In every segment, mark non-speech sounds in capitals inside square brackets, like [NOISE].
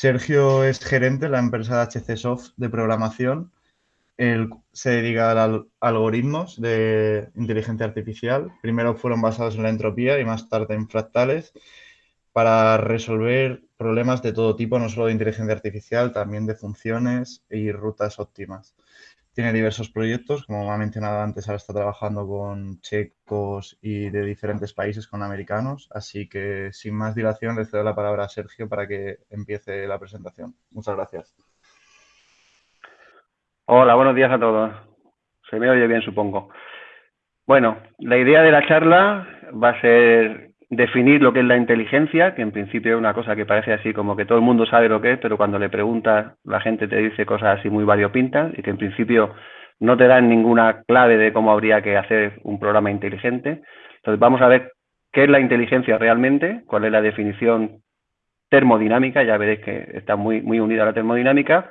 Sergio es gerente de la empresa HC Soft de programación. Él se dedica a algoritmos de inteligencia artificial. Primero fueron basados en la entropía y más tarde en fractales para resolver problemas de todo tipo, no solo de inteligencia artificial, también de funciones y rutas óptimas. Tiene diversos proyectos, como ha mencionado antes, ahora está trabajando con checos y de diferentes países con americanos, así que sin más dilación le cedo la palabra a Sergio para que empiece la presentación. Muchas gracias. Hola, buenos días a todos. Se me oye bien, supongo. Bueno, la idea de la charla va a ser definir lo que es la inteligencia, que en principio es una cosa que parece así como que todo el mundo sabe lo que es, pero cuando le preguntas la gente te dice cosas así muy variopintas y que en principio no te dan ninguna clave de cómo habría que hacer un programa inteligente. Entonces vamos a ver qué es la inteligencia realmente, cuál es la definición termodinámica, ya veréis que está muy, muy unida a la termodinámica.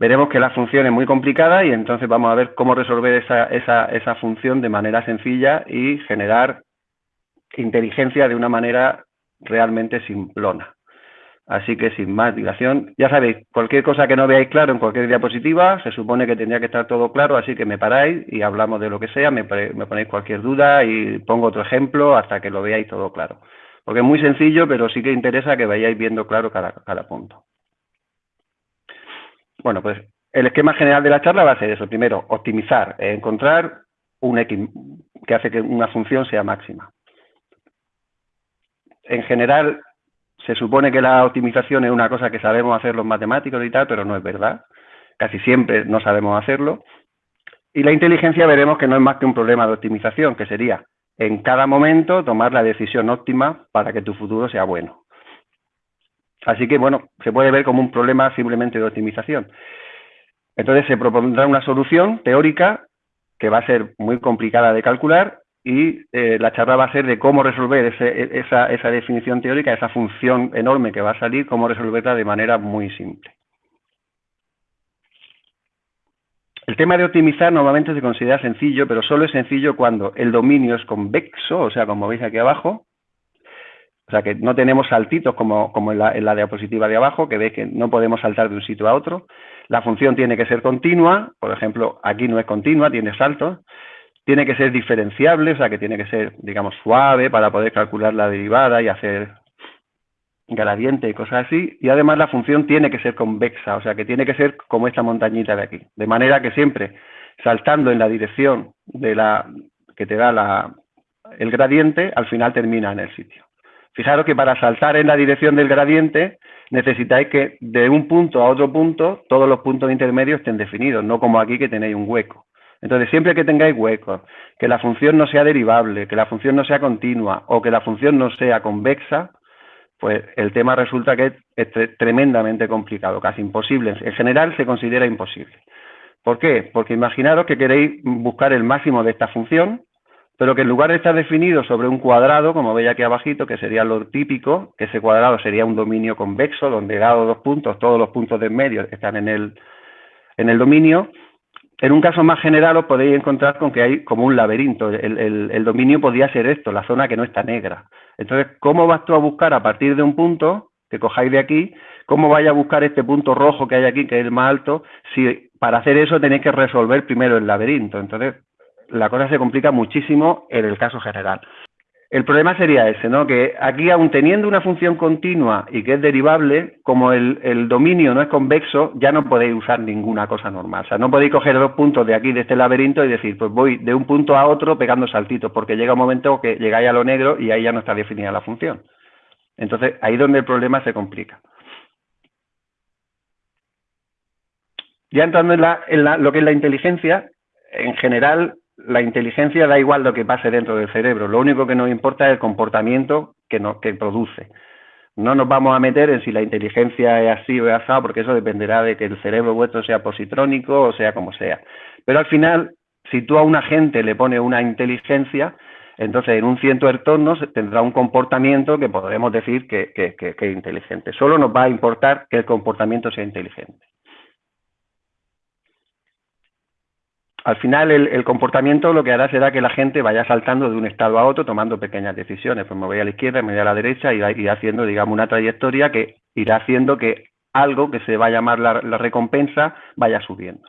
Veremos que la función es muy complicada y entonces vamos a ver cómo resolver esa, esa, esa función de manera sencilla y generar inteligencia de una manera realmente simplona. Así que sin más dilación, ya sabéis, cualquier cosa que no veáis claro en cualquier diapositiva, se supone que tendría que estar todo claro, así que me paráis y hablamos de lo que sea, me, ponéis cualquier duda y pongo otro ejemplo hasta que lo veáis todo claro. Porque es muy sencillo, pero sí que interesa que vayáis viendo claro cada, punto. Bueno, pues el esquema general de la charla va a ser eso. Primero, optimizar, encontrar un X que hace que una función sea máxima en general se supone que la optimización es una cosa que sabemos hacer los matemáticos y tal, pero no es verdad. Casi siempre no sabemos hacerlo. Y la inteligencia veremos que no es más que un problema de optimización, que sería en cada momento tomar la decisión óptima para que tu futuro sea bueno. Así que, bueno, se puede ver como un problema simplemente de optimización. Entonces se propondrá una solución teórica que va a ser muy complicada de calcular y eh, la charla va a ser de cómo resolver esa, esa, definición teórica, esa función enorme que va a salir, cómo resolverla de manera muy simple. El tema de optimizar normalmente se considera sencillo, pero solo es sencillo cuando el dominio es convexo, o sea, como veis aquí abajo, o sea, que no tenemos saltitos como, en la diapositiva de abajo, que veis que no podemos saltar de un sitio a otro. La función tiene que ser continua, por ejemplo, aquí no es continua, tiene saltos tiene que ser diferenciable, o sea que tiene que ser, digamos, suave para poder calcular la derivada y hacer gradiente y cosas así. Y además la función tiene que ser convexa, o sea que tiene que ser como esta montañita de aquí. De manera que siempre saltando en la dirección de la que te da la, el gradiente, al final termina en el sitio. Fijaros que para saltar en la dirección del gradiente necesitáis que de un punto a otro punto todos los puntos intermedios estén definidos, no como aquí que tenéis un hueco. Entonces, siempre que tengáis huecos, que la función no sea derivable, que la función no sea continua o que la función no sea convexa, pues el tema resulta que es, tremendamente complicado, casi imposible. En general se considera imposible. ¿Por qué? Porque imaginaros que queréis buscar el máximo de esta función, pero que en lugar de estar definido sobre un cuadrado, como veis aquí abajito, que sería lo típico, que ese cuadrado sería un dominio convexo, donde dado dos puntos, todos los puntos de medio están en el, en el dominio, en un caso más general os podéis encontrar con que hay como un laberinto. El, dominio podría ser esto, la zona que no está negra. Entonces, ¿cómo vas tú a buscar a partir de un punto que cojáis de aquí, cómo vais a buscar este punto rojo que hay aquí, que es el más alto, si para hacer eso tenéis que resolver primero el laberinto? Entonces, la cosa se complica muchísimo en el caso general. El problema sería ese, ¿no? Que aquí, aun teniendo una función continua y que es derivable, como el, dominio no es convexo, ya no podéis usar ninguna cosa normal. O sea, no podéis coger dos puntos de aquí, de este laberinto, y decir, pues voy de un punto a otro pegando saltitos, porque llega un momento que llegáis a lo negro y ahí ya no está definida la función. Entonces, ahí es donde el problema se complica. Ya entrando en, en lo que es la inteligencia, en general, la inteligencia da igual lo que pase dentro del cerebro, lo único que nos importa es el comportamiento que, que produce. No nos vamos a meter en si la inteligencia es así o es así, porque eso dependerá de que el cerebro vuestro sea positrónico o sea como sea. Pero al final, si tú a un agente le pones una inteligencia, entonces en un ciento de entornos tendrá un comportamiento que podemos decir que es inteligente. Solo nos va a importar que el comportamiento sea inteligente. Al final el, comportamiento lo que hará será que la gente vaya saltando de un estado a otro tomando pequeñas decisiones. Pues me voy a la izquierda, me voy a la derecha y haciendo, digamos, una trayectoria que irá haciendo que algo que se va a llamar la, recompensa vaya subiendo.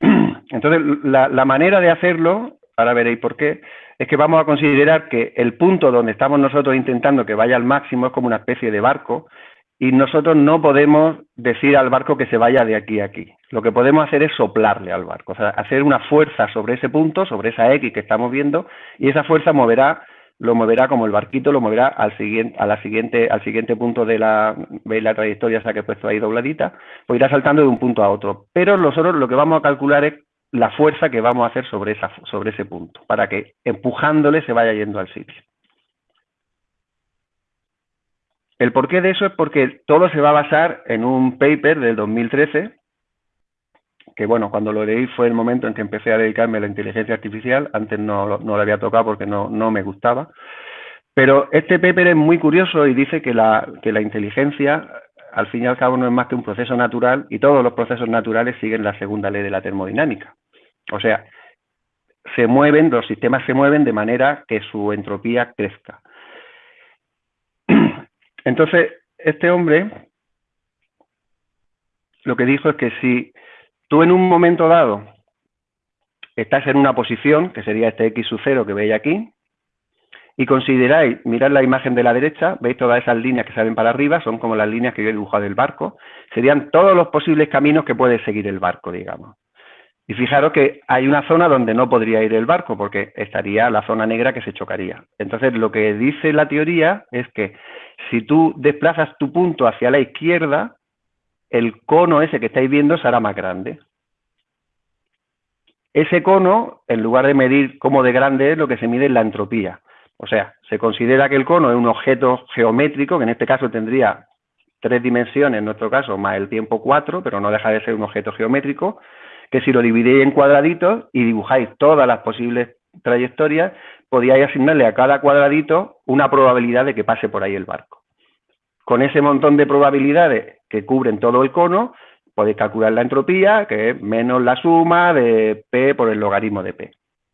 [CLEARS THROAT] Entonces, la, la, manera de hacerlo, ahora veréis por qué, es que vamos a considerar que el punto donde estamos nosotros intentando que vaya al máximo es como una especie de barco y nosotros no podemos decir al barco que se vaya de aquí a aquí. Lo que podemos hacer es soplarle al barco, o sea, hacer una fuerza sobre ese punto, sobre esa X que estamos viendo, y esa fuerza moverá, lo moverá como el barquito, lo moverá al siguiente, a la siguiente, al siguiente punto de la, veis la trayectoria esa que he puesto ahí dobladita, pues irá saltando de un punto a otro. Pero nosotros lo que vamos a calcular es la fuerza que vamos a hacer sobre, esa, sobre ese punto, para que empujándole se vaya yendo al sitio. El porqué de eso es porque todo se va a basar en un paper del 2013, que bueno, cuando lo leí fue el momento en que empecé a dedicarme a la inteligencia artificial, antes no, no lo había tocado porque no, no, me gustaba, pero este paper es muy curioso y dice que la, que la inteligencia al fin y al cabo no es más que un proceso natural y todos los procesos naturales siguen la segunda ley de la termodinámica. O sea, se mueven, los sistemas se mueven de manera que su entropía crezca. Entonces, este hombre lo que dijo es que si tú en un momento dado estás en una posición, que sería este x sub 0 que veis aquí, y consideráis, mirad la imagen de la derecha, veis todas esas líneas que salen para arriba, son como las líneas que yo he dibujado del barco, serían todos los posibles caminos que puede seguir el barco, digamos. Y fijaros que hay una zona donde no podría ir el barco, porque estaría la zona negra que se chocaría. Entonces, lo que dice la teoría es que si tú desplazas tu punto hacia la izquierda, el cono ese que estáis viendo será más grande. Ese cono, en lugar de medir cómo de grande es, lo que se mide es la entropía. O sea, se considera que el cono es un objeto geométrico, que en este caso tendría tres dimensiones, en nuestro caso, más el tiempo cuatro, pero no deja de ser un objeto geométrico, que si lo dividéis en cuadraditos y dibujáis todas las posibles trayectorias, podíais asignarle a cada cuadradito una probabilidad de que pase por ahí el barco. Con ese montón de probabilidades que cubren todo el cono, podéis calcular la entropía, que es menos la suma de P por el logaritmo de P,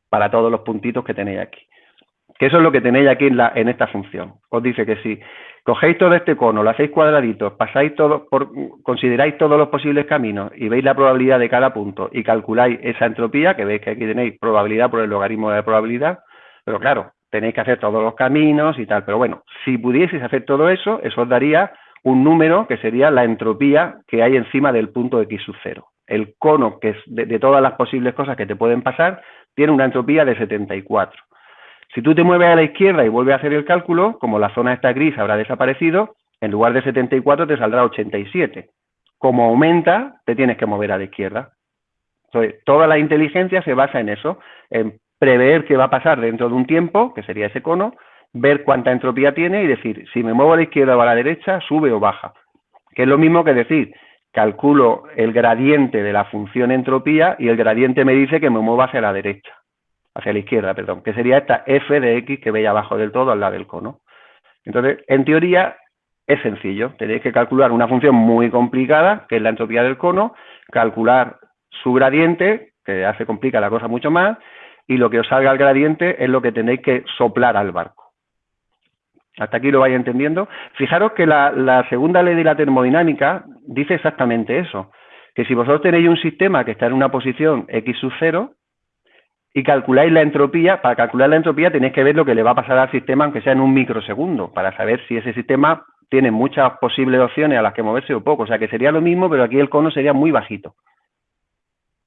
para todos los puntitos que tenéis aquí. Eso es lo que tenéis aquí en, la, en esta función. Os dice que si cogéis todo este cono, lo hacéis cuadraditos, pasáis todo, por, consideráis todos los posibles caminos y veis la probabilidad de cada punto y calculáis esa entropía, que veis que aquí tenéis probabilidad por el logaritmo de probabilidad, pero claro, tenéis que hacer todos los caminos y tal. Pero bueno, si pudieseis hacer todo eso, eso os daría un número que sería la entropía que hay encima del punto x sub 0. El cono, que es de, de todas las posibles cosas que te pueden pasar, tiene una entropía de 74. Si tú te mueves a la izquierda y vuelves a hacer el cálculo, como la zona está gris habrá desaparecido, en lugar de 74 te saldrá 87. Como aumenta, te tienes que mover a la izquierda. Entonces, toda la inteligencia se basa en eso, en prever qué va a pasar dentro de un tiempo, que sería ese cono, ver cuánta entropía tiene y decir, si me muevo a la izquierda o a la derecha, sube o baja. Que es lo mismo que decir, calculo el gradiente de la función entropía y el gradiente me dice que me muevo hacia la derecha hacia la izquierda, perdón, que sería esta f de x que veis abajo del todo al lado del cono. Entonces, en teoría, es sencillo. Tenéis que calcular una función muy complicada, que es la entropía del cono, calcular su gradiente, que hace complica la cosa mucho más, y lo que os salga el gradiente es lo que tenéis que soplar al barco. Hasta aquí lo vais entendiendo. Fijaros que la, la segunda ley de la termodinámica dice exactamente eso, que si vosotros tenéis un sistema que está en una posición x sub 0, y calculáis la entropía, para calcular la entropía tenéis que ver lo que le va a pasar al sistema, aunque sea en un microsegundo, para saber si ese sistema tiene muchas posibles opciones a las que moverse o poco. O sea que sería lo mismo, pero aquí el cono sería muy bajito.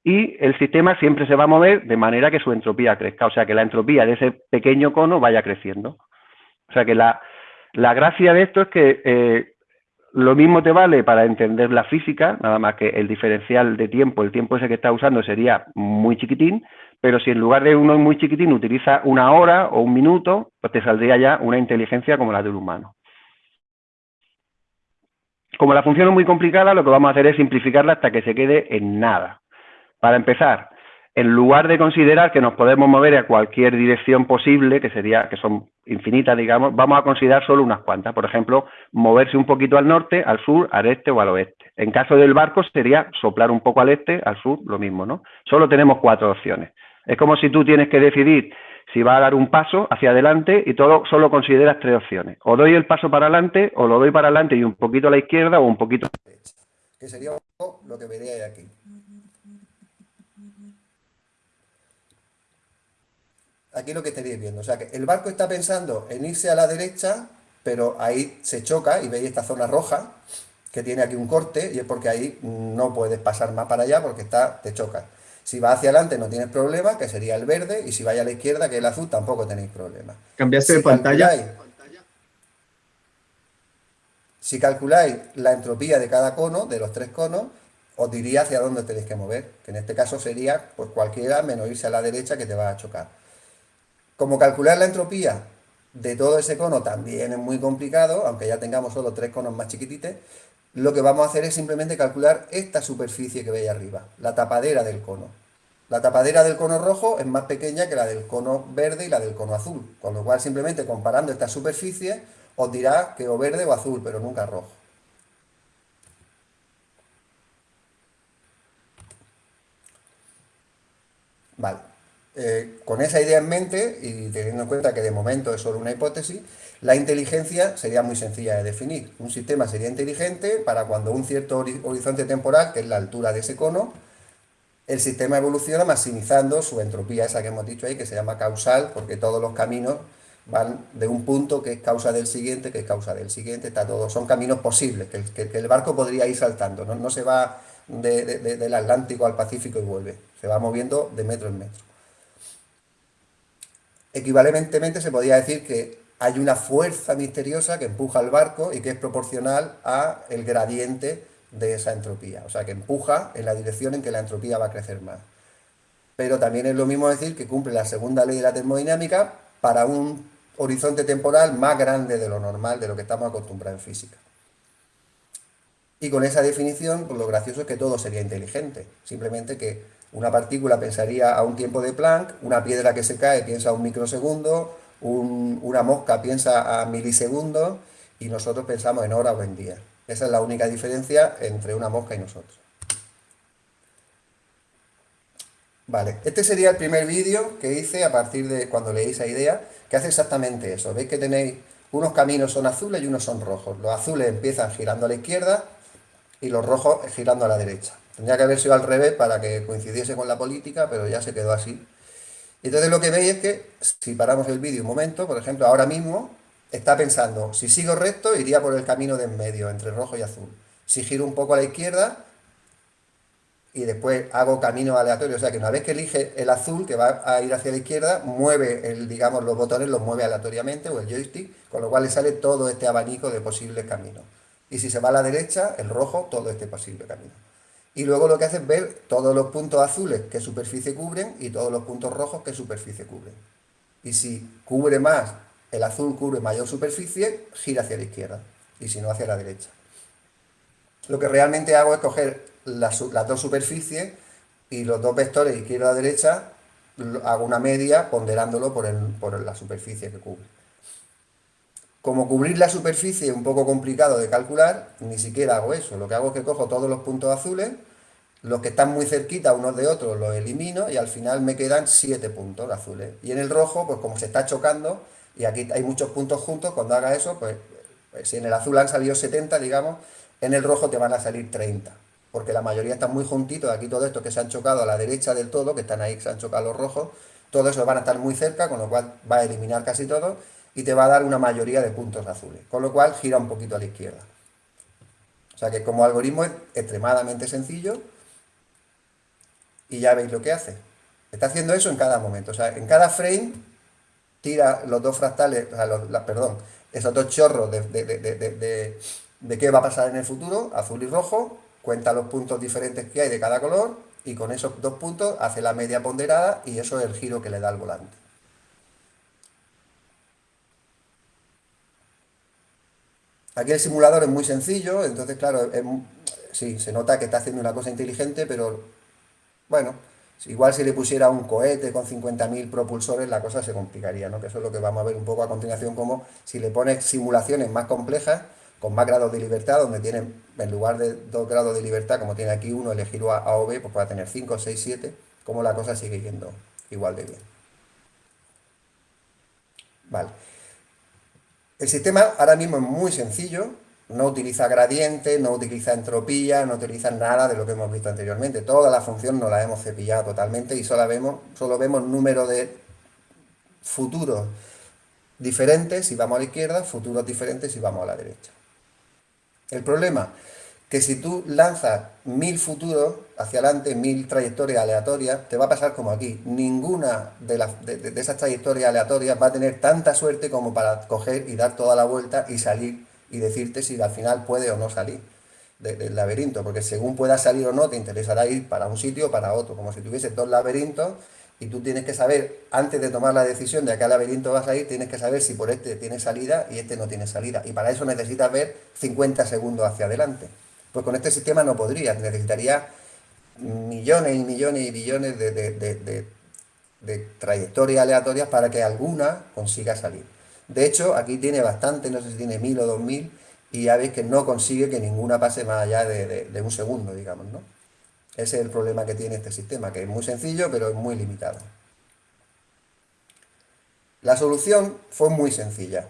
Y el sistema siempre se va a mover de manera que su entropía crezca, o sea que la entropía de ese pequeño cono vaya creciendo. O sea que la, gracia de esto es que eh, lo mismo te vale para entender la física, nada más que el diferencial de tiempo, el tiempo ese que está usando sería muy chiquitín, pero si en lugar de uno muy chiquitín utiliza una hora o un minuto, pues te saldría ya una inteligencia como la del humano. Como la función es muy complicada, lo que vamos a hacer es simplificarla hasta que se quede en nada. Para empezar, en lugar de considerar que nos podemos mover a cualquier dirección posible, que sería, que son infinitas, digamos, vamos a considerar solo unas cuantas. Por ejemplo, moverse un poquito al norte, al sur, al este o al oeste. En caso del barco sería soplar un poco al este, al sur, lo mismo, ¿no? Solo tenemos cuatro opciones. Es como si tú tienes que decidir si va a dar un paso hacia adelante y todo solo consideras tres opciones. O doy el paso para adelante, o lo doy para adelante y un poquito a la izquierda, o un poquito a la derecha. Que sería lo que veríais aquí. Aquí lo que estaréis viendo. O sea, que el barco está pensando en irse a la derecha, pero ahí se choca y veis esta zona roja que tiene aquí un corte y es porque ahí no puedes pasar más para allá porque está, te choca. Si va hacia adelante no tienes problema, que sería el verde, y si vaya a la izquierda, que es el azul, tampoco tenéis problema. ¿Cambiaste de pantalla? si calculáis la entropía de cada cono, de los tres conos, os diría hacia dónde tenéis que mover, que en este caso sería pues cualquiera menos irse a la derecha que te va a chocar. Como calcular la entropía de todo ese cono también es muy complicado, aunque ya tengamos solo tres conos más chiquititos, lo que vamos a hacer es simplemente calcular esta superficie que veis arriba, la tapadera del cono. La tapadera del cono rojo es más pequeña que la del cono verde y la del cono azul, con lo cual simplemente comparando estas superficies os dirá que o verde o azul, pero nunca rojo. Vale. Eh, con esa idea en mente y teniendo en cuenta que de momento es solo una hipótesis, la inteligencia sería muy sencilla de definir. Un sistema sería inteligente para cuando un cierto horizonte temporal, que es la altura de ese cono, el sistema evoluciona maximizando su entropía, esa que hemos dicho ahí, que se llama causal, porque todos los caminos van de un punto que es causa del siguiente, que es causa del siguiente, está todo, son caminos posibles, que, el barco podría ir saltando, no, se va del Atlántico al Pacífico y vuelve, se va moviendo de metro en metro. Equivalentemente se podría decir que hay una fuerza misteriosa que empuja al barco y que es proporcional a el gradiente de esa entropía. O sea, que empuja en la dirección en que la entropía va a crecer más. Pero también es lo mismo decir que cumple la segunda ley de la termodinámica para un horizonte temporal más grande de lo normal, de lo que estamos acostumbrados en física. Y con esa definición, pues lo gracioso es que todo sería inteligente. Simplemente que una partícula pensaría a un tiempo de Planck, una piedra que se cae piensa a un microsegundo, una mosca piensa a milisegundos y nosotros pensamos en hora o en día. Esa es la única diferencia entre una mosca y nosotros. Vale, este sería el primer vídeo que hice a partir de cuando leí esa idea, que hace exactamente eso. Veis que tenéis unos caminos son azules y unos son rojos. Los azules empiezan girando a la izquierda y los rojos girando a la derecha. Tendría que haber sido al revés para que coincidiese con la política, pero ya se quedó así. Entonces lo que veis es que si paramos el vídeo un momento, por ejemplo, ahora mismo está pensando, si sigo recto iría por el camino de en medio, entre rojo y azul. Si giro un poco a la izquierda y después hago camino aleatorio, o sea que una vez que elige el azul que va a ir hacia la izquierda, mueve el, digamos, los botones los mueve aleatoriamente o el joystick, con lo cual le sale todo este abanico de posibles caminos. Y si se va a la derecha, el rojo, todo este posible camino y luego lo que hace es ver todos los puntos azules que superficie cubren y todos los puntos rojos que superficie cubren. Y si cubre más, el azul cubre mayor superficie, gira hacia la izquierda y si no hacia la derecha. Lo que realmente hago es coger las, dos superficies y los dos vectores izquierda-derecha hago una media ponderándolo por, por la superficie que cubre. Como cubrir la superficie es un poco complicado de calcular, ni siquiera hago eso. Lo que hago es que cojo todos los puntos azules, los que están muy cerquita unos de otros los elimino y al final me quedan 7 puntos azules. Y en el rojo, pues como se está chocando, y aquí hay muchos puntos juntos, cuando haga eso, pues, pues si en el azul han salido 70, digamos, en el rojo te van a salir 30. Porque la mayoría están muy juntitos, aquí todo esto que se han chocado a la derecha del todo, que están ahí, que se han chocado los rojos, todo eso van a estar muy cerca, con lo cual va a eliminar casi todo y te va a dar una mayoría de puntos azules, con lo cual gira un poquito a la izquierda. O sea que como algoritmo es extremadamente sencillo y ya veis lo que hace. Está haciendo eso en cada momento, o sea, en cada frame tira los dos fractales, o sea, perdón, esos dos chorros de, de qué va a pasar en el futuro, azul y rojo, cuenta los puntos diferentes que hay de cada color y con esos dos puntos hace la media ponderada y eso es el giro que le da al volante. Aquí el simulador es muy sencillo, entonces claro, sí, se nota que está haciendo una cosa inteligente, pero bueno, igual si le pusiera un cohete con 50.000 propulsores la cosa se complicaría, ¿no? Que eso es lo que vamos a ver un poco a continuación, como si le pones simulaciones más complejas, con más grados de libertad, donde tienen, en lugar de dos grados de libertad, como tiene aquí uno, elegir A o B, pues puede tener 5, 6, 7, como la cosa sigue yendo igual de bien. Vale. El sistema ahora mismo es muy sencillo, no utiliza gradiente, no utiliza entropía, no utiliza nada de lo que hemos visto anteriormente. Toda la función nos la hemos cepillado totalmente y solo vemos, solo vemos número de futuros diferentes si vamos a la izquierda, futuros diferentes si vamos a la derecha. El problema, que si tú lanzas mil futuros hacia adelante, mil trayectorias aleatorias, te va a pasar como aquí. Ninguna de, las, de, esas trayectorias aleatorias va a tener tanta suerte como para coger y dar toda la vuelta y salir y decirte si al final puede o no salir del laberinto, porque según pueda salir o no, te interesará ir para un sitio o para otro, como si tuviese dos laberintos y tú tienes que saber, antes de tomar la decisión de a qué laberinto vas a ir, tienes que saber si por este tiene salida y este no tiene salida. Y para eso necesitas ver 50 segundos hacia adelante. Pues con este sistema no podrías, necesitaría millones y millones y billones de, de trayectorias aleatorias para que alguna consiga salir. De hecho, aquí tiene bastante, no sé si tiene mil o dos mil, y ya veis que no consigue que ninguna pase más allá de, un segundo, digamos, ¿no? Ese es el problema que tiene este sistema, que es muy sencillo, pero es muy limitado. La solución fue muy sencilla.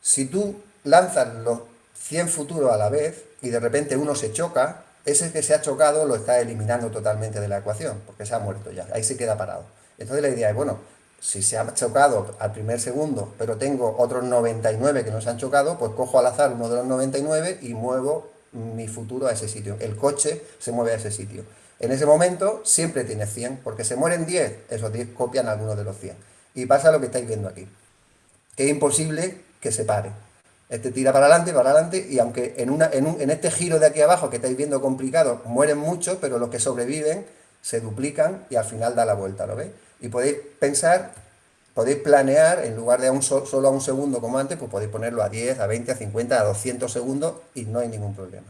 Si tú lanzas los 100 futuros a la vez y de repente uno se choca, ese que se ha chocado lo está eliminando totalmente de la ecuación, porque se ha muerto ya, ahí se queda parado. Entonces la idea es, bueno, si se ha chocado al primer segundo, pero tengo otros 99 que no se han chocado, pues cojo al azar uno de los 99 y muevo mi futuro a ese sitio. El coche se mueve a ese sitio. En ese momento siempre tiene 100, porque se mueren 10, esos 10 copian algunos de los 100. Y pasa lo que estáis viendo aquí, es imposible que se pare. Este tira para adelante, para adelante, y aunque en, una, en, un, en este giro de aquí abajo que estáis viendo complicado, mueren muchos, pero los que sobreviven se duplican y al final da la vuelta, ¿lo veis? Y podéis pensar, podéis planear, en lugar de a un solo a un segundo como antes, pues podéis ponerlo a 10, a 20, a 50, a 200 segundos y no hay ningún problema.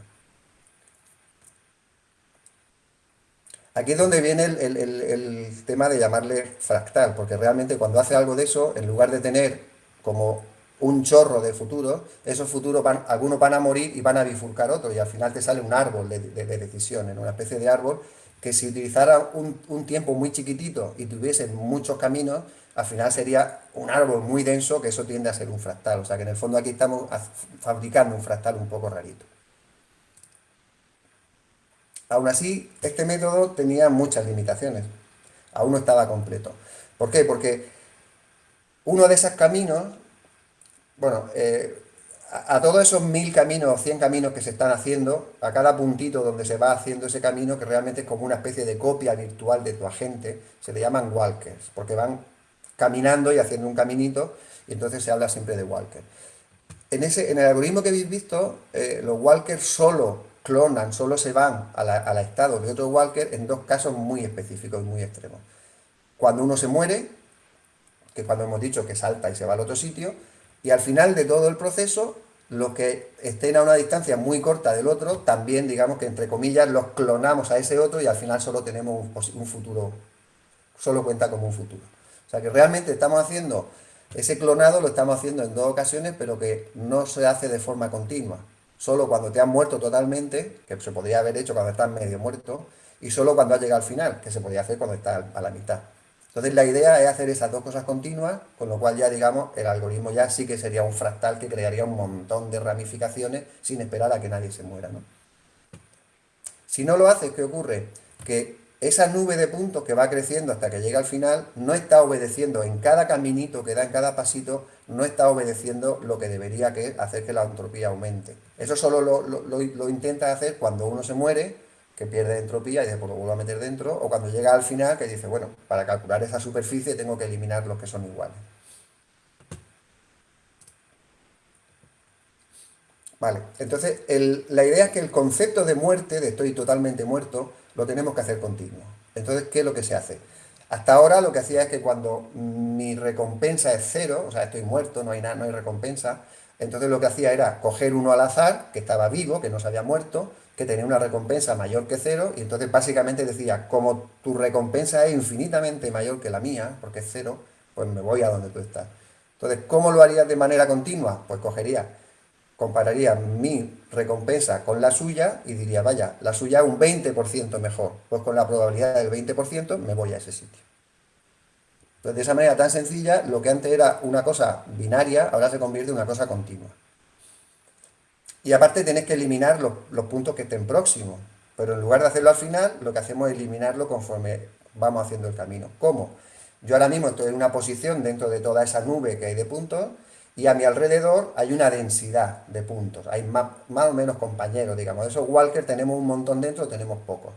Aquí es donde viene el, tema de llamarle fractal, porque realmente cuando hace algo de eso, en lugar de tener como un chorro de futuro, esos futuros van, algunos van a morir y van a bifurcar otros, y al final te sale un árbol de, de, de decisiones, una especie de árbol que si utilizara un, tiempo muy chiquitito y tuviese muchos caminos, al final sería un árbol muy denso, que eso tiende a ser un fractal. O sea que en el fondo aquí estamos fabricando un fractal un poco rarito. Aún así, este método tenía muchas limitaciones. Aún no estaba completo. ¿Por qué? Porque uno de esos caminos, bueno, eh, a, todos esos mil caminos o cien caminos que se están haciendo, a cada puntito donde se va haciendo ese camino, que realmente es como una especie de copia virtual de tu agente, se le llaman walkers, porque van caminando y haciendo un caminito, y entonces se habla siempre de walker. En, ese, en el algoritmo que habéis visto, eh, los walkers solo clonan, solo se van al estado de otro walker en dos casos muy específicos y muy extremos. Cuando uno se muere, que cuando hemos dicho que salta y se va al otro sitio, y al final de todo el proceso, los que estén a una distancia muy corta del otro, también digamos que entre comillas los clonamos a ese otro y al final solo tenemos un, futuro, solo cuenta como un futuro. O sea que realmente estamos haciendo, ese clonado lo estamos haciendo en dos ocasiones, pero que no se hace de forma continua. Solo cuando te has muerto totalmente, que se podría haber hecho cuando estás medio muerto, y solo cuando has llegado al final, que se podría hacer cuando estás a la mitad. Entonces la idea es hacer esas dos cosas continuas, con lo cual ya digamos el algoritmo ya sí que sería un fractal que crearía un montón de ramificaciones sin esperar a que nadie se muera. ¿no? Si no lo haces, ¿qué ocurre? Que esa nube de puntos que va creciendo hasta que llega al final no está obedeciendo en cada caminito que da en cada pasito, no está obedeciendo lo que debería que hacer que la entropía aumente. Eso solo lo, lo intenta hacer cuando uno se muere que pierde entropía y después lo vuelve a meter dentro, o cuando llega al final que dice, bueno, para calcular esa superficie tengo que eliminar los que son iguales. Vale, entonces la idea es que el concepto de muerte, de estoy totalmente muerto, lo tenemos que hacer continuo. Entonces, ¿qué es lo que se hace? Hasta ahora lo que hacía es que cuando mi recompensa es cero, o sea, estoy muerto, no hay nada, no hay recompensa, entonces lo que hacía era coger uno al azar, que estaba vivo, que no se había muerto, que tenía una recompensa mayor que cero, y entonces básicamente decía, como tu recompensa es infinitamente mayor que la mía, porque es cero, pues me voy a donde tú estás. Entonces, ¿cómo lo harías de manera continua? Pues cogería, compararía mi recompensa con la suya y diría, vaya, la suya es un 20% mejor, pues con la probabilidad del 20% me voy a ese sitio. Entonces, de esa manera tan sencilla, lo que antes era una cosa binaria, ahora se convierte en una cosa continua. Y aparte tenés que eliminar los, puntos que estén próximos. Pero en lugar de hacerlo al final, lo que hacemos es eliminarlo conforme vamos haciendo el camino. ¿Cómo? Yo ahora mismo estoy en una posición dentro de toda esa nube que hay de puntos y a mi alrededor hay una densidad de puntos. Hay más, o menos compañeros, digamos. Esos walkers tenemos un montón dentro, tenemos pocos.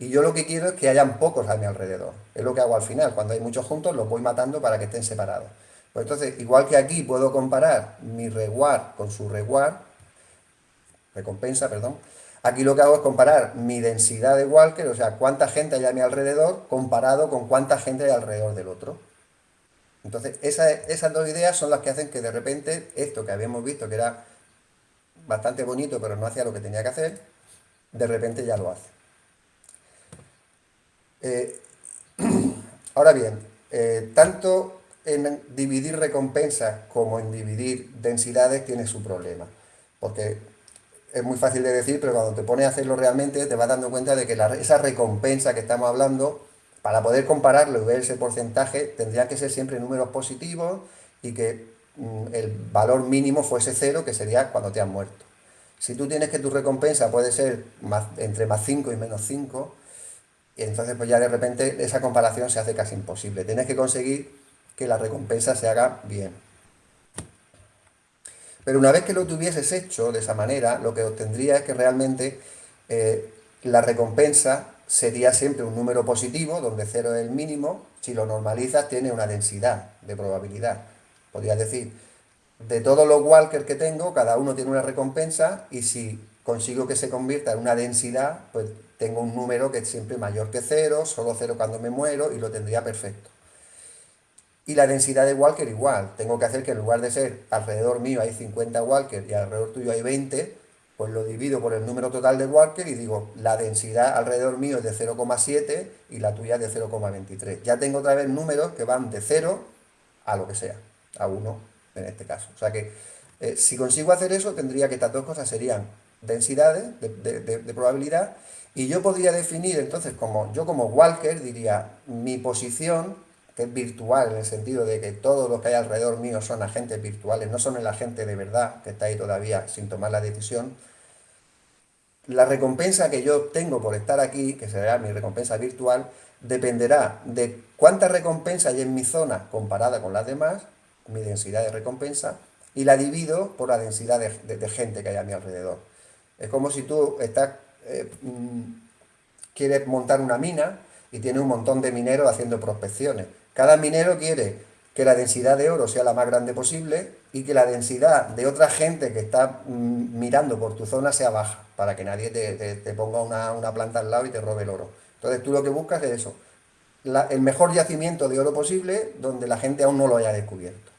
Y yo lo que quiero es que hayan pocos a mi alrededor. Es lo que hago al final. Cuando hay muchos juntos, los voy matando para que estén separados. Pues entonces, igual que aquí puedo comparar mi reward con su reward, recompensa, perdón, aquí lo que hago es comparar mi densidad de walker, o sea, cuánta gente hay a mi alrededor, comparado con cuánta gente hay alrededor del otro. Entonces, esas dos ideas son las que hacen que de repente esto que habíamos visto que era bastante bonito, pero no hacía lo que tenía que hacer, de repente ya lo hace. Eh, [CLEARS THROAT] ahora bien, eh, tanto en dividir recompensas como en dividir densidades tiene su problema, porque es muy fácil de decir, pero cuando te pones a hacerlo realmente te vas dando cuenta de que esa recompensa que estamos hablando para poder compararlo y ver ese porcentaje, tendría que ser siempre números positivos y que mm, el valor mínimo fuese cero, que sería cuando te has muerto. Si tú tienes que tu recompensa puede ser entre más 5 y menos 5, y entonces pues ya de repente esa comparación se hace casi imposible. Tienes que conseguir que la recompensa se haga bien. Pero una vez que lo tuvieses hecho de esa manera, lo que obtendría es que realmente eh, la recompensa sería siempre un número positivo, donde 0 es el mínimo, si lo normalizas tiene una densidad de probabilidad. Podrías decir, de todos los walkers que tengo, cada uno tiene una recompensa, y si consigo que se convierta en una densidad, pues tengo un número que es siempre mayor que 0, solo 0 cuando me muero, y lo tendría perfecto. Y la densidad de walker igual, tengo que hacer que en lugar de ser alrededor mío hay 50 walkers y alrededor tuyo hay 20, pues lo divido por el número total de Walker y digo, la densidad alrededor mío es de 0,7 y la tuya es de 0,23. Ya tengo otra vez números que van de 0 a lo que sea, a 1 en este caso. O sea que eh, si consigo hacer eso, tendría que estas dos cosas serían densidades de, probabilidad y yo podría definir entonces como, yo como Walker diría, mi posición que es virtual en el sentido de que todos los que hay alrededor mío son agentes virtuales, no son el agente de verdad que está ahí todavía sin tomar la decisión, la recompensa que yo obtengo por estar aquí, que será mi recompensa virtual, dependerá de cuánta recompensa hay en mi zona comparada con las demás, mi densidad de recompensa, y la divido por la densidad de, gente que hay a mi alrededor. Es como si tú estás, eh, mm, quieres montar una mina y tienes un montón de mineros haciendo prospecciones. Cada minero quiere que la densidad de oro sea la más grande posible y que la densidad de otra gente que está mm, mirando por tu zona sea baja, para que nadie te, ponga una, planta al lado y te robe el oro. Entonces tú lo que buscas es eso, el mejor yacimiento de oro posible donde la gente aún no lo haya descubierto.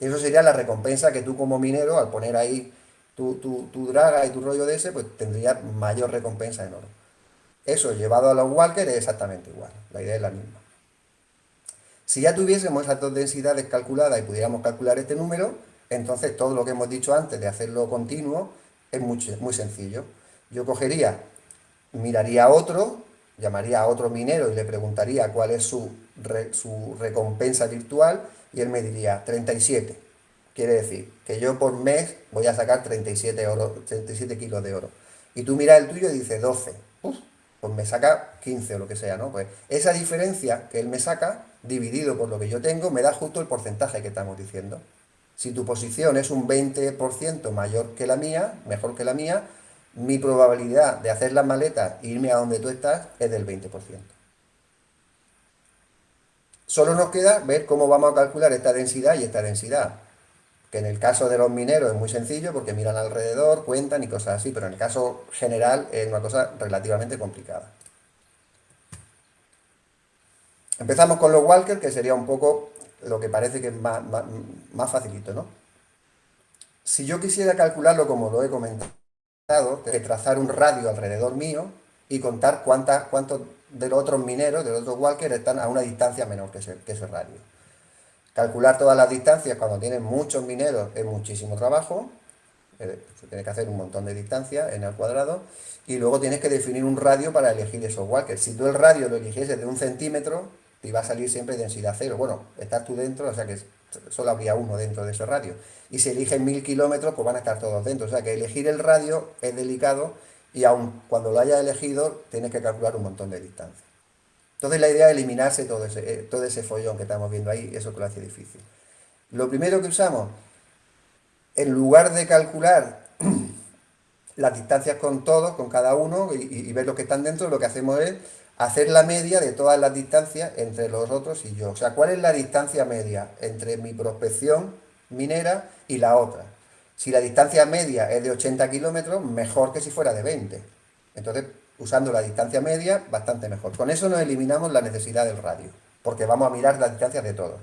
Eso sería la recompensa que tú como minero, al poner ahí tu, tu, draga y tu rollo de ese, pues tendrías mayor recompensa en oro. Eso llevado a los walkers es exactamente igual, la idea es la misma. Si ya tuviésemos esas dos densidades calculadas y pudiéramos calcular este número, entonces todo lo que hemos dicho antes de hacerlo continuo es muy, muy sencillo. Yo cogería, miraría a otro, llamaría a otro minero y le preguntaría cuál es su, su recompensa virtual y él me diría 37. Quiere decir que yo por mes voy a sacar 37, oro, 37 kilos de oro. Y tú miras el tuyo y dices 12. Pues me saca 15 o lo que sea, ¿no? Pues esa diferencia que él me saca dividido por lo que yo tengo, me da justo el porcentaje que estamos diciendo. Si tu posición es un 20% mayor que la mía, mejor que la mía, mi probabilidad de hacer las maletas e irme a donde tú estás es del 20%. Solo nos queda ver cómo vamos a calcular esta densidad y esta densidad. Que en el caso de los mineros es muy sencillo porque miran alrededor, cuentan y cosas así, pero en el caso general es una cosa relativamente complicada. Empezamos con los walkers, que sería un poco lo que parece que es más, facilito, ¿no? Si yo quisiera calcularlo como lo he comentado, que trazar un radio alrededor mío y contar cuántas, cuántos de los otros mineros, de los otros walkers, están a una distancia menor que ese, que ese radio. Calcular todas las distancias cuando tienes muchos mineros es muchísimo trabajo, eh, se tiene que hacer un montón de distancia en el cuadrado, y luego tienes que definir un radio para elegir esos walkers. Si tú el radio lo eligieses de un centímetro, te iba a salir siempre densidad cero. Bueno, estás tú dentro, o sea que solo habría uno dentro de ese radio. Y si eligen mil kilómetros, pues van a estar todos dentro. O sea que elegir el radio es delicado y aun cuando lo hayas elegido, tienes que calcular un montón de distancia. Entonces la idea es eliminarse todo ese, eh, todo ese follón que estamos viendo ahí, eso que lo hace difícil. Lo primero que usamos, en lugar de calcular [CLEARS THROAT] las distancias con todos, con cada uno, y, ver los que están dentro, lo que hacemos es hacer la media de todas las distancias entre los otros y yo. O sea, ¿cuál es la distancia media entre mi prospección minera y la otra? Si la distancia media es de 80 kilómetros, mejor que si fuera de 20. Entonces, usando la distancia media, bastante mejor. Con eso nos eliminamos la necesidad del radio, porque vamos a mirar las distancias de todos.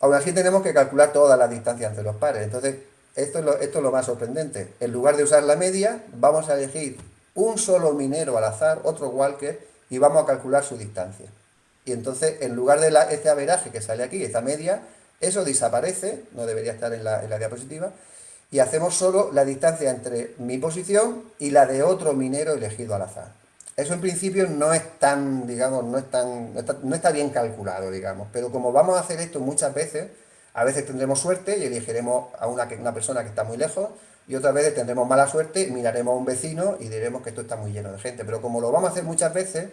Aún así tenemos que calcular todas las distancias entre los pares. Entonces, esto es, lo, esto es lo más sorprendente. En lugar de usar la media, vamos a elegir un solo minero al azar, otro walker, y vamos a calcular su distancia. Y entonces, en lugar de la, este averaje que sale aquí, esta media, eso desaparece, no debería estar en la, diapositiva, y hacemos solo la distancia entre mi posición y la de otro minero elegido al azar. Eso en principio no es tan, digamos, no, es tan, no, está, bien calculado, digamos, pero como vamos a hacer esto muchas veces, a veces tendremos suerte y elegiremos a una, una persona que está muy lejos, y otras veces tendremos mala suerte, miraremos a un vecino y diremos que esto está muy lleno de gente. Pero como lo vamos a hacer muchas veces,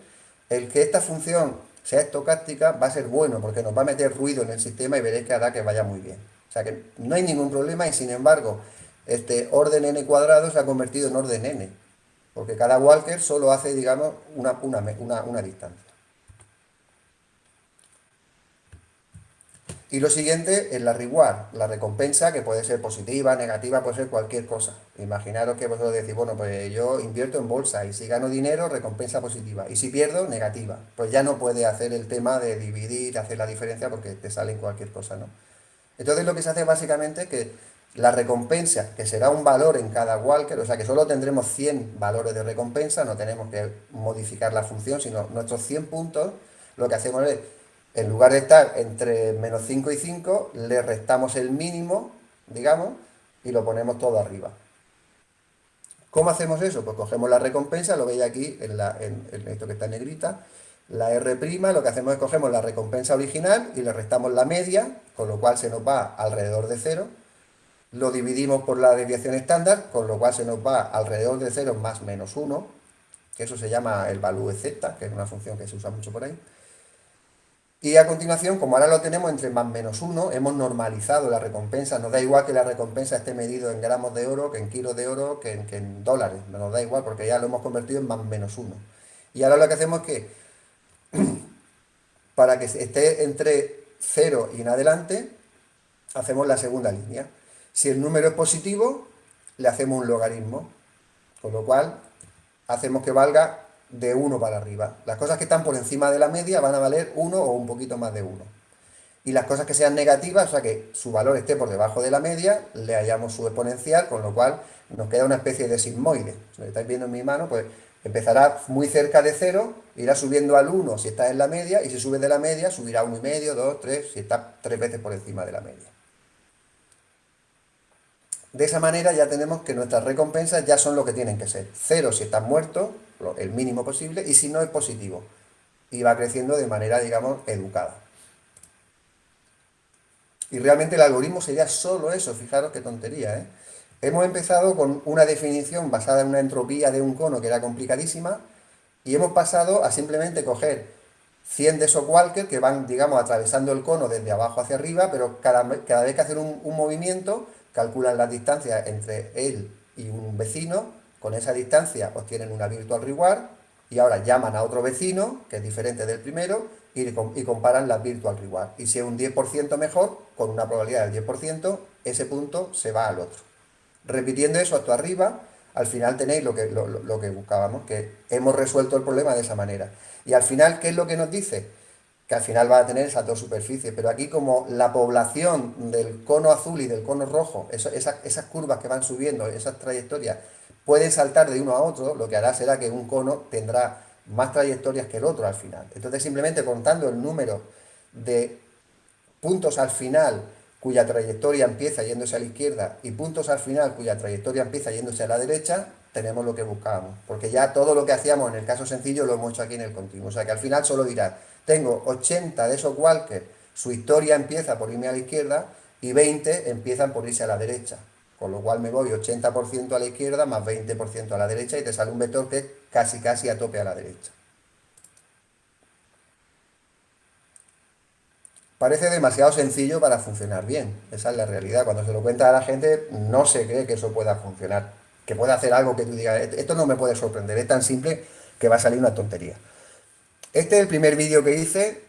el que esta función sea estocástica va a ser bueno, porque nos va a meter ruido en el sistema y veréis que hará que vaya muy bien. O sea que no hay ningún problema y sin embargo, este orden n cuadrado se ha convertido en orden n, porque cada walker solo hace, digamos, una, una, una distancia. Y lo siguiente es la reward, la recompensa que puede ser positiva, negativa, puede ser cualquier cosa. Imaginaros que vosotros decís, bueno, pues yo invierto en bolsa y si gano dinero, recompensa positiva. Y si pierdo, negativa. Pues ya no puede hacer el tema de dividir, hacer la diferencia porque te sale en cualquier cosa, ¿no? Entonces lo que se hace básicamente es que la recompensa, que será un valor en cada walker, o sea que solo tendremos 100 valores de recompensa, no tenemos que modificar la función, sino nuestros 100 puntos, lo que hacemos es en lugar de estar entre menos 5 y 5, le restamos el mínimo, digamos, y lo ponemos todo arriba. ¿Cómo hacemos eso? Pues cogemos la recompensa, lo veis aquí en, esto que está en negrita, la R', lo que hacemos es cogemos la recompensa original y le restamos la media, con lo cual se nos va alrededor de 0, lo dividimos por la desviación estándar, con lo cual se nos va alrededor de 0 más menos 1, que eso se llama el value z, que es una función que se usa mucho por ahí, y a continuación, como ahora lo tenemos entre más menos 1, hemos normalizado la recompensa. Nos da igual que la recompensa esté medido en gramos de oro, que en kilos de oro, que en, dólares. No nos da igual porque ya lo hemos convertido en más menos 1. Y ahora lo que hacemos es que, [CLEARS THROAT] para que esté entre 0 y en adelante, hacemos la segunda línea. Si el número es positivo, le hacemos un logaritmo. Con lo cual, hacemos que valga de 1 para arriba. Las cosas que están por encima de la media van a valer 1 o un poquito más de 1. Y las cosas que sean negativas, o sea que su valor esté por debajo de la media, le hallamos su exponencial, con lo cual nos queda una especie de sigmoide. Si lo estáis viendo en mi mano, pues empezará muy cerca de 0, irá subiendo al 1 si está en la media, y si sube de la media, subirá a 1,5, 2, 3, si está tres veces por encima de la media. De esa manera ya tenemos que nuestras recompensas ya son lo que tienen que ser. 0 si están muertos, el mínimo posible, y si no es positivo. Y va creciendo de manera, digamos, educada. Y realmente el algoritmo sería solo eso, fijaros qué tontería, ¿eh? Hemos empezado con una definición basada en una entropía de un cono que era complicadísima, y hemos pasado a simplemente coger 100 de esos walkers que van, digamos, atravesando el cono desde abajo hacia arriba, pero cada, vez que hacen un, movimiento, calculan las distancias entre él y un vecino, con esa distancia obtienen una virtual reward y ahora llaman a otro vecino, que es diferente del primero, y, comparan la virtual reward. Y si es un 10% mejor, con una probabilidad del 10%, ese punto se va al otro. Repitiendo eso hasta arriba, al final tenéis lo que, lo que buscábamos, que hemos resuelto el problema de esa manera. Y al final, ¿qué es lo que nos dice? que al final va a tener esas dos superficies, pero aquí como la población del cono azul y del cono rojo, esas curvas que van subiendo, esas trayectorias, pueden saltar de uno a otro, lo que hará será que un cono tendrá más trayectorias que el otro al final. Entonces simplemente contando el número de puntos al final cuya trayectoria empieza yéndose a la izquierda y puntos al final cuya trayectoria empieza yéndose a la derecha, tenemos lo que buscábamos. Porque ya todo lo que hacíamos en el caso sencillo lo hemos hecho aquí en el continuo. O sea que al final solo dirá, tengo 80 de esos walkers, su historia empieza por irme a la izquierda y 20 empiezan por irse a la derecha. Con lo cual me voy 80% a la izquierda más 20% a la derecha y te sale un vector que casi casi a tope a la derecha. Parece demasiado sencillo para funcionar bien. Esa es la realidad. Cuando se lo cuenta a la gente, no se cree que eso pueda funcionar. Que pueda hacer algo que tú digas, esto no me puede sorprender. Es tan simple que va a salir una tontería. Este es el primer vídeo que hice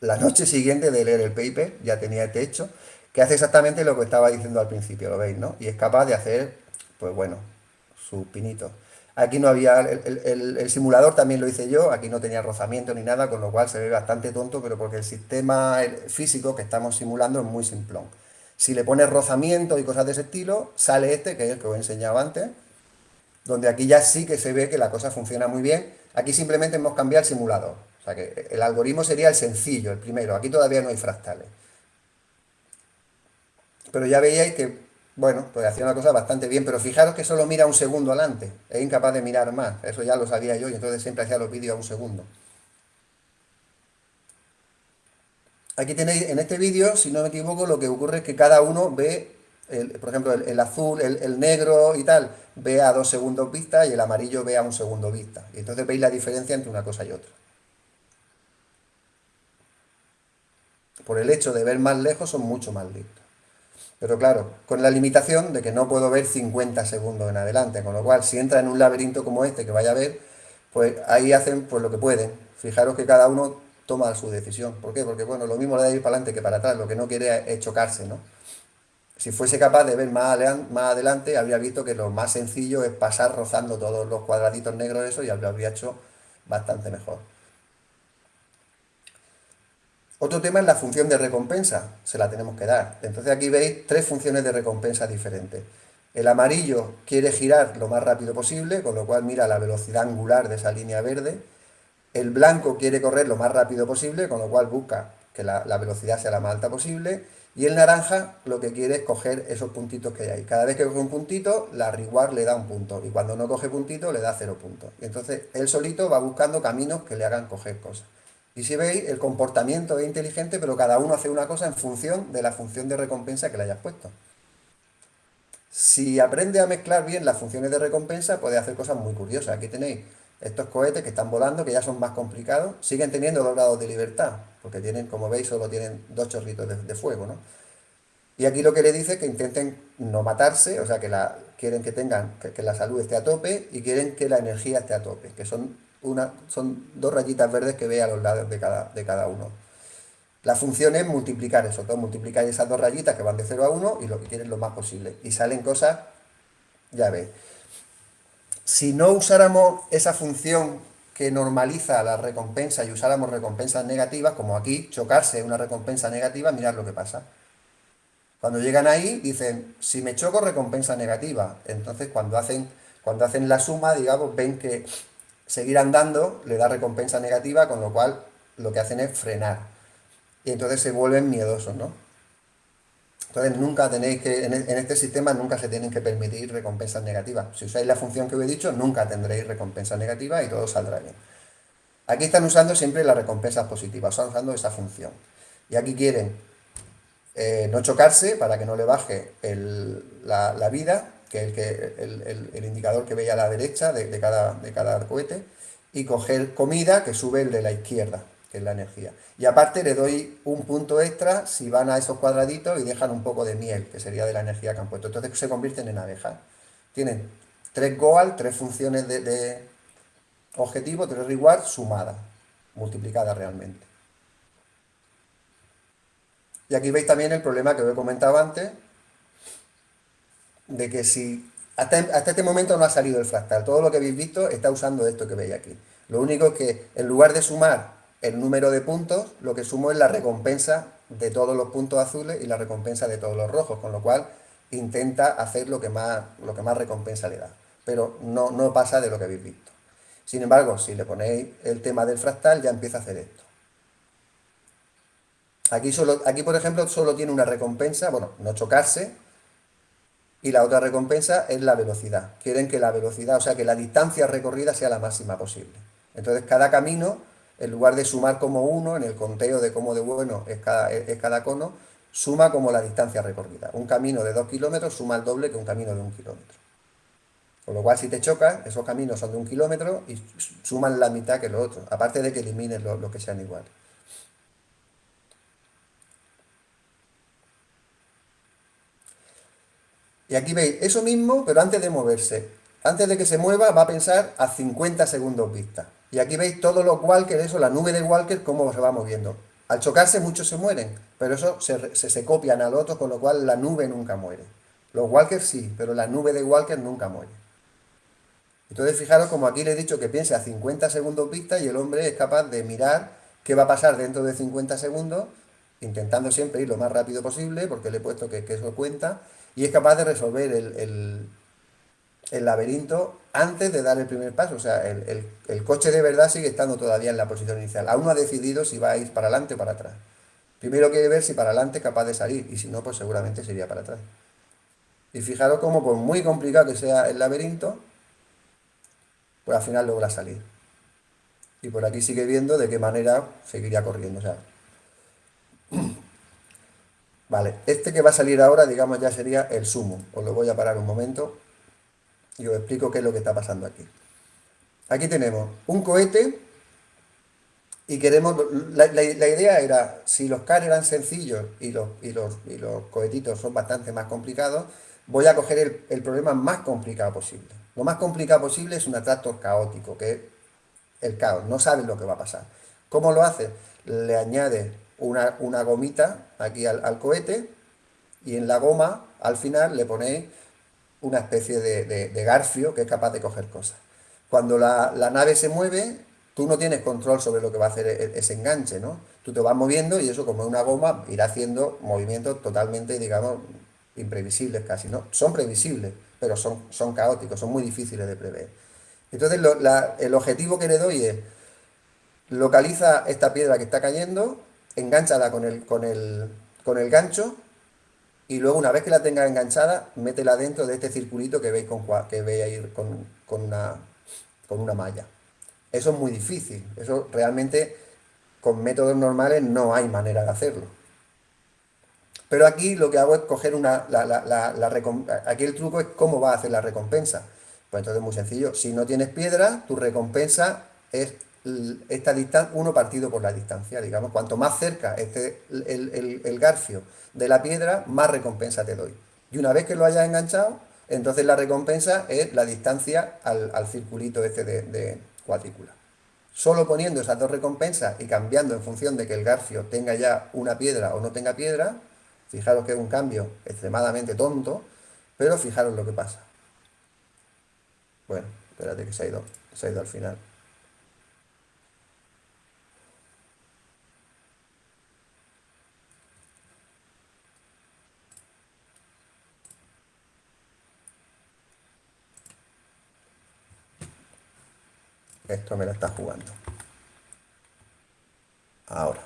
la noche siguiente de leer el paper. Ya tenía este hecho. Que hace exactamente lo que estaba diciendo al principio, ¿lo veis, no? Y es capaz de hacer, pues bueno, su pinito. Aquí no había, el, simulador también lo hice yo, aquí no tenía rozamiento ni nada, con lo cual se ve bastante tonto, pero porque el sistema físico que estamos simulando es muy simplón. Si le pones rozamiento y cosas de ese estilo, sale este, que es el que os he enseñado antes, donde aquí ya sí que se ve que la cosa funciona muy bien. Aquí simplemente hemos cambiado el simulador. O sea que el algoritmo sería el sencillo, el primero. Aquí todavía no hay fractales. Pero ya veíais que bueno, pues hacía una cosa bastante bien, pero fijaros que solo mira un segundo adelante, es incapaz de mirar más, eso ya lo sabía yo y entonces siempre hacía los vídeos a un segundo. Aquí tenéis, en este vídeo, si no me equivoco, lo que ocurre es que cada uno ve, por ejemplo, el, azul, el, negro y tal, ve a dos segundos vista y el amarillo ve a un segundo vista. Y entonces veis la diferencia entre una cosa y otra. Por el hecho de ver más lejos son mucho más listos. Pero claro, con la limitación de que no puedo ver 50 segundos en adelante, con lo cual si entra en un laberinto como este que vaya a ver, pues ahí hacen pues lo que pueden. Fijaros que cada uno toma su decisión. ¿Por qué? Porque bueno, lo mismo le da ir para adelante que para atrás, lo que no quiere es chocarse, ¿no? Si fuese capaz de ver más, adelante, habría visto que lo más sencillo es pasar rozando todos los cuadraditos negros eso y habría hecho bastante mejor. Otro tema es la función de recompensa, se la tenemos que dar. Entonces aquí veis tres funciones de recompensa diferentes. El amarillo quiere girar lo más rápido posible, con lo cual mira la velocidad angular de esa línea verde. El blanco quiere correr lo más rápido posible, con lo cual busca que la, velocidad sea la más alta posible. Y el naranja lo que quiere es coger esos puntitos que hay. Cada vez que coge un puntito, la reward le da un punto. Y cuando no coge puntito, le da cero puntos. Y entonces él solito va buscando caminos que le hagan coger cosas. Y si veis, el comportamiento es inteligente, pero cada uno hace una cosa en función de la función de recompensa que le hayas puesto. Si aprende a mezclar bien las funciones de recompensa, puede hacer cosas muy curiosas. Aquí tenéis estos cohetes que están volando, que ya son más complicados, siguen teniendo dos grados de libertad, porque tienen, como veis, solo tienen dos chorritos de, fuego, ¿no? Y aquí lo que le dice es que intenten no matarse, o sea, que la, quieren que tengan, que la salud esté a tope y quieren que la energía esté a tope, que son son dos rayitas verdes que ve a los lados de cada, de cada uno. La función es multiplicar eso, todo multiplicar esas dos rayitas que van de 0 a 1 y lo que quieren lo más posible. Y salen cosas, ya veis. Si no usáramos esa función que normaliza la recompensa y usáramos recompensas negativas, como aquí, chocarse una recompensa negativa, mirad lo que pasa. Cuando llegan ahí, dicen, si me choco, recompensa negativa. Entonces, cuando hacen, cuando hacen la suma, digamos, ven que seguir andando le da recompensa negativa, con lo cual lo que hacen es frenar. Y entonces se vuelven miedosos, ¿no? Entonces nunca tenéis que, e, en este sistema nunca se tienen que permitir recompensas negativas. Si usáis la función que os he dicho, nunca tendréis recompensa negativa y todo saldrá bien. Aquí están usando siempre las recompensas positivas, están usando esa función. Y aquí quieren eh, no chocarse para que no le baje la vida que es el, indicador que veis a la derecha de, cada, de cada cohete, y coger comida que sube el de la izquierda, que es la energía. Y aparte le doy un punto extra si van a esos cuadraditos y dejan un poco de miel, que sería de la energía que han puesto. Entonces se convierten en abejas. Tienen tres goal, tres funciones de, objetivo, tres reward sumadas, multiplicadas realmente. Y aquí veis también el problema que os he comentado antes, de que si hasta, este momento no ha salido el fractal, todo lo que habéis visto está usando esto que veis aquí. Lo único es que en lugar de sumar el número de puntos, lo que sumo es la recompensa de todos los puntos azules y la recompensa de todos los rojos, con lo cual intenta hacer lo que más, lo que más recompensa le da. Pero no, no pasa de lo que habéis visto. Sin embargo, si le ponéis el tema del fractal, ya empieza a hacer esto. Aquí, solo, aquí por ejemplo, solo tiene una recompensa, bueno, no chocarse, y la otra recompensa es la velocidad. Quieren que la velocidad, o sea, que la distancia recorrida sea la máxima posible. Entonces, cada camino, en lugar de sumar como uno, en el conteo de cómo de bueno es cada, es cada cono, suma como la distancia recorrida. Un camino de dos kilómetros suma el doble que un camino de un kilómetro. Con lo cual, si te chocas, esos caminos son de un kilómetro y suman la mitad que los otros, aparte de que elimines lo, lo que sean iguales. Y aquí veis eso mismo, pero antes de moverse. Antes de que se mueva, va a pensar a 50 segundos vista. Y aquí veis todos los walkers, eso, la nube de walkers, cómo se va moviendo. Al chocarse muchos se mueren, pero eso se, se, copian al otro, con lo cual la nube nunca muere. Los walkers sí, pero la nube de walkers nunca muere. Entonces fijaros como aquí le he dicho que piense a 50 segundos vista y el hombre es capaz de mirar qué va a pasar dentro de 50 segundos, intentando siempre ir lo más rápido posible, porque le he puesto que, que eso cuenta, y es capaz de resolver el, laberinto antes de dar el primer paso. O sea, el, coche de verdad sigue estando todavía en la posición inicial. Aún no ha decidido si va a ir para adelante o para atrás. Primero quiere ver si para adelante es capaz de salir y si no, pues seguramente sería para atrás. Y fijaros cómo, por muy complicado que sea el laberinto, pues al final logra salir. Y por aquí sigue viendo de qué manera seguiría corriendo. O sea, Vale, este que va a salir ahora, digamos, ya sería el sumo. Os lo voy a parar un momento y os explico qué es lo que está pasando aquí. Aquí tenemos un cohete y queremos... La, idea era, si los CAR eran sencillos y los, y los, y los cohetitos son bastante más complicados, voy a coger el, problema más complicado posible. Lo más complicado posible es un atractor caótico, que es el caos, no sabes lo que va a pasar. ¿Cómo lo hace? Le añade una, gomita aquí al, cohete y en la goma al final le ponéis una especie de, garfio que es capaz de coger cosas. Cuando la, nave se mueve, tú no tienes control sobre lo que va a hacer e, ese enganche, ¿no? Tú te vas moviendo y eso como es una goma irá haciendo movimientos totalmente, digamos, imprevisibles casi, ¿no? Son previsibles, pero son, son caóticos, son muy difíciles de prever. Entonces el objetivo que le doy es, localiza esta piedra que está cayendo, enganchala con el, con el, con el gancho y luego una vez que la tenga enganchada, métela dentro de este circulito que veis, con, que veis ahí con, con, una, con una malla. Eso es muy difícil, eso realmente con métodos normales no hay manera de hacerlo. Pero aquí lo que hago es coger una... La, la, la, aquí el truco es cómo va a hacer la recompensa. Pues entonces es muy sencillo. Si no tienes piedra, tu recompensa es esta distancia, uno partido por la distancia, digamos, cuanto más cerca esté el, garfio de la piedra, más recompensa te doy. Y una vez que lo hayas enganchado, entonces la recompensa es la distancia al, circulito este de, de, cuadrícula. Solo poniendo esas dos recompensas y cambiando en función de que el garfio tenga ya una piedra o no tenga piedra, fijaros que es un cambio extremadamente tonto, pero fijaros lo que pasa. Bueno, espérate que se ha ido, se ha ido al final. Esto me la está jugando. Ahora.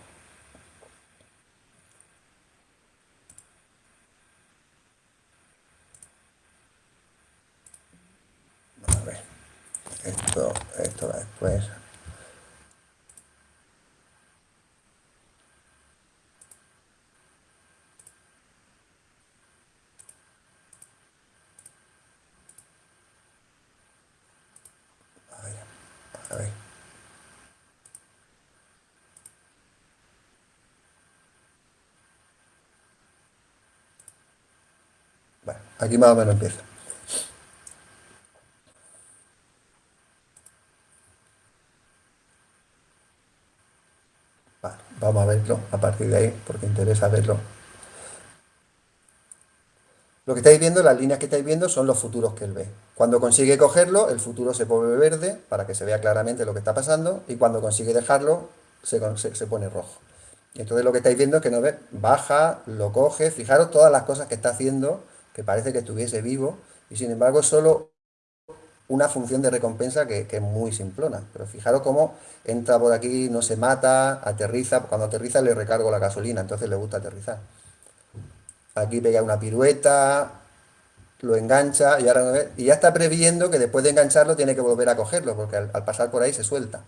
A ver. Esto, esto va después. Aquí más o menos empieza. vamos a verlo a partir de ahí, porque interesa verlo. Lo que estáis viendo, las líneas que estáis viendo son los futuros que él ve. Cuando consigue cogerlo, el futuro se pone verde para que se vea claramente lo que está pasando y cuando consigue dejarlo, se, pone rojo. Entonces lo que estáis viendo es que no ve, baja, lo coge, fijaros todas las cosas que está haciendo que parece que estuviese vivo, y sin embargo es solo una función de recompensa que, es muy simplona. Pero fijaros cómo entra por aquí, no se mata, aterriza, cuando aterriza le recargo la gasolina, entonces le gusta aterrizar. Aquí pega una pirueta, lo engancha y, ahora, y ya está previendo que después de engancharlo tiene que volver a cogerlo, porque al, pasar por ahí se suelta.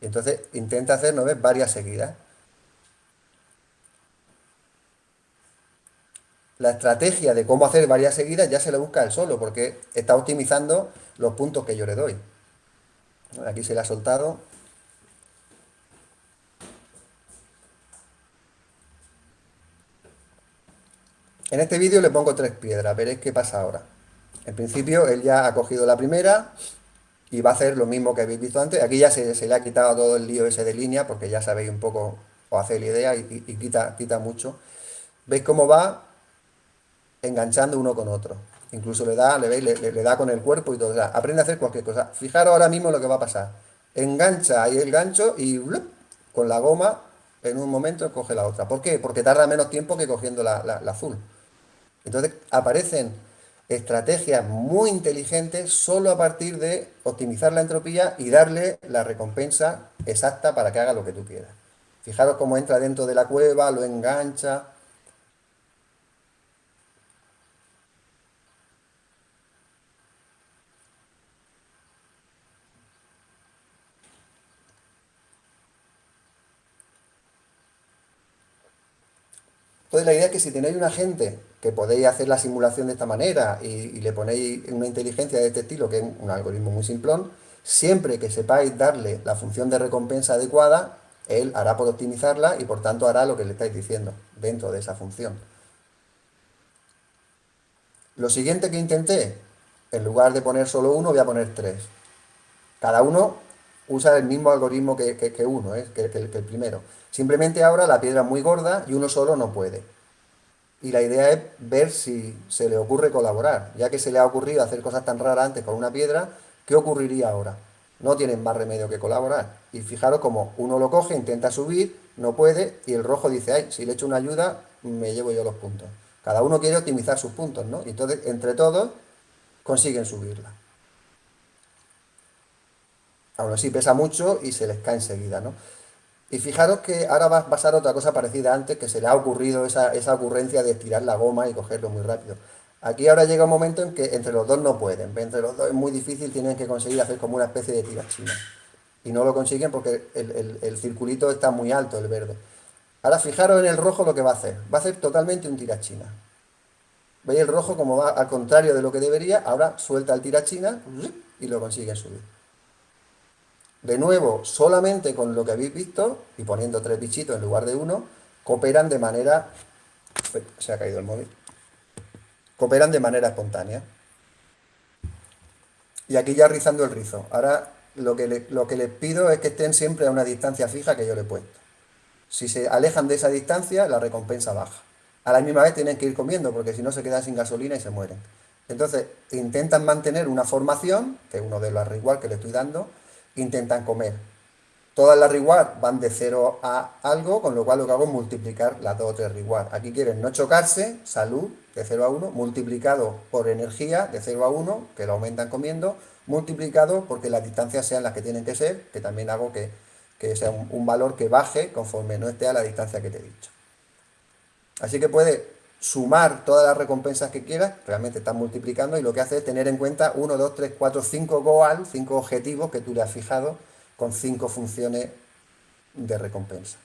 Entonces intenta hacer, ¿no ves? Varias seguidas. La estrategia de cómo hacer varias seguidas ya se la busca él solo, porque está optimizando los puntos que yo le doy. Aquí se le ha soltado. En este vídeo le pongo tres piedras, veréis qué pasa ahora. En principio él ya ha cogido la primera y va a hacer lo mismo que habéis visto antes. Aquí ya se, le ha quitado todo el lío ese de línea porque ya sabéis un poco, o hace la idea y, quita, quita mucho. ¿Veis cómo va enganchando uno con otro? Incluso le da, le, veis, le, da con el cuerpo y todo. aprende a hacer cualquier cosa. Fijaros ahora mismo lo que va a pasar. Engancha ahí el gancho y con la goma en un momento coge la otra. ¿Por qué? Porque tarda menos tiempo que cogiendo la azul. Entonces aparecen estrategias muy inteligentes solo a partir de optimizar la entropía y darle la recompensa exacta para que haga lo que tú quieras. Fijaros cómo entra dentro de la cueva, lo engancha, Entonces la idea es que si tenéis un agente que podéis hacer la simulación de esta manera y, le ponéis una inteligencia de este estilo, que es un algoritmo muy simplón, siempre que sepáis darle la función de recompensa adecuada, él hará por optimizarla y por tanto hará lo que le estáis diciendo dentro de esa función. Lo siguiente que intenté, en lugar de poner solo uno, voy a poner tres. Cada uno usa el mismo algoritmo que, uno, ¿eh? que, el primero. Simplemente ahora la piedra es muy gorda y uno solo no puede. Y la idea es ver si se le ocurre colaborar. Ya que se le ha ocurrido hacer cosas tan raras antes con una piedra, ¿qué ocurriría ahora? No tienen más remedio que colaborar. Y fijaros como uno lo coge, intenta subir, no puede, y el rojo dice, ay, si le echo una ayuda, me llevo yo los puntos. Cada uno quiere optimizar sus puntos, ¿no? Y entonces, entre todos, consiguen subirla. Aún así pesa mucho y se les cae enseguida, ¿no? Y fijaros que ahora va a pasar otra cosa parecida antes, que se le ha ocurrido esa, ocurrencia de tirar la goma y cogerlo muy rápido. Aquí ahora llega un momento en que entre los dos no pueden, entre los dos es muy difícil, tienen que conseguir hacer como una especie de tirachina. Y no lo consiguen porque el, el, circulito está muy alto, el verde. Ahora fijaros en el rojo lo que va a hacer. Va a hacer totalmente un tirachina. ¿Veis el rojo como va al contrario de lo que debería? Ahora suelta el tirachina y lo consigue subir. De nuevo, solamente con lo que habéis visto, y poniendo tres bichitos en lugar de uno, cooperan de manera... Se ha caído el móvil. Cooperan de manera espontánea. Y aquí ya rizando el rizo. Ahora lo que, lo que les pido es que estén siempre a una distancia fija que yo le he puesto. Si se alejan de esa distancia, la recompensa baja. A la misma vez tienen que ir comiendo, porque si no se quedan sin gasolina y se mueren. Entonces, intentan mantener una formación, que es uno de los reward que le estoy dando, intentan comer. Todas las reward van de 0 a algo, con lo cual lo que hago es multiplicar las dos o tres reward. Aquí quieren no chocarse, salud, de 0 a 1, multiplicado por energía, de 0 a 1, que lo aumentan comiendo, multiplicado porque las distancias sean las que tienen que ser, que también hago que, sea un, un valor que baje conforme no esté a la distancia que te he dicho. Así que puede sumar todas las recompensas que quieras, realmente estás multiplicando y lo que hace es tener en cuenta 1, 2, 3, 4, 5 goal, 5 objetivos que tú le has fijado con 5 funciones de recompensa.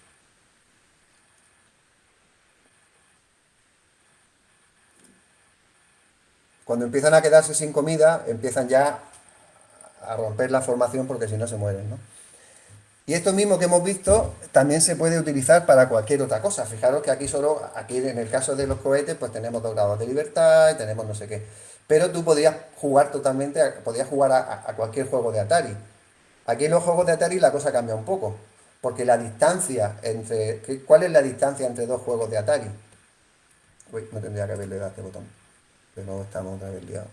Cuando empiezan a quedarse sin comida, empiezan ya a romper la formación porque si no se mueren, ¿no? Y esto mismo que hemos visto también se puede utilizar para cualquier otra cosa. Fijaros que aquí solo, aquí en el caso de los cohetes, pues tenemos dos grados de libertad y tenemos no sé qué. Pero tú podías jugar totalmente, podías jugar a, cualquier juego de Atari. Aquí en los juegos de Atari la cosa cambia un poco. Porque la distancia entre... ¿Cuál es la distancia entre dos juegos de Atari? Uy, no tendría que haberle dado este botón. Pero estamos otra vez liados.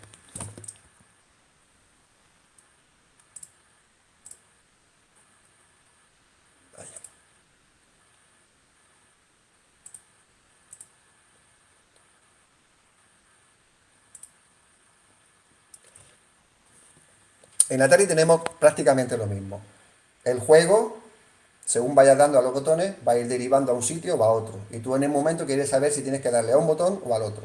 En Atari tenemos prácticamente lo mismo. El juego, según vayas dando a los botones, va a ir derivando a un sitio o a otro. Y tú en el momento quieres saber si tienes que darle a un botón o al otro.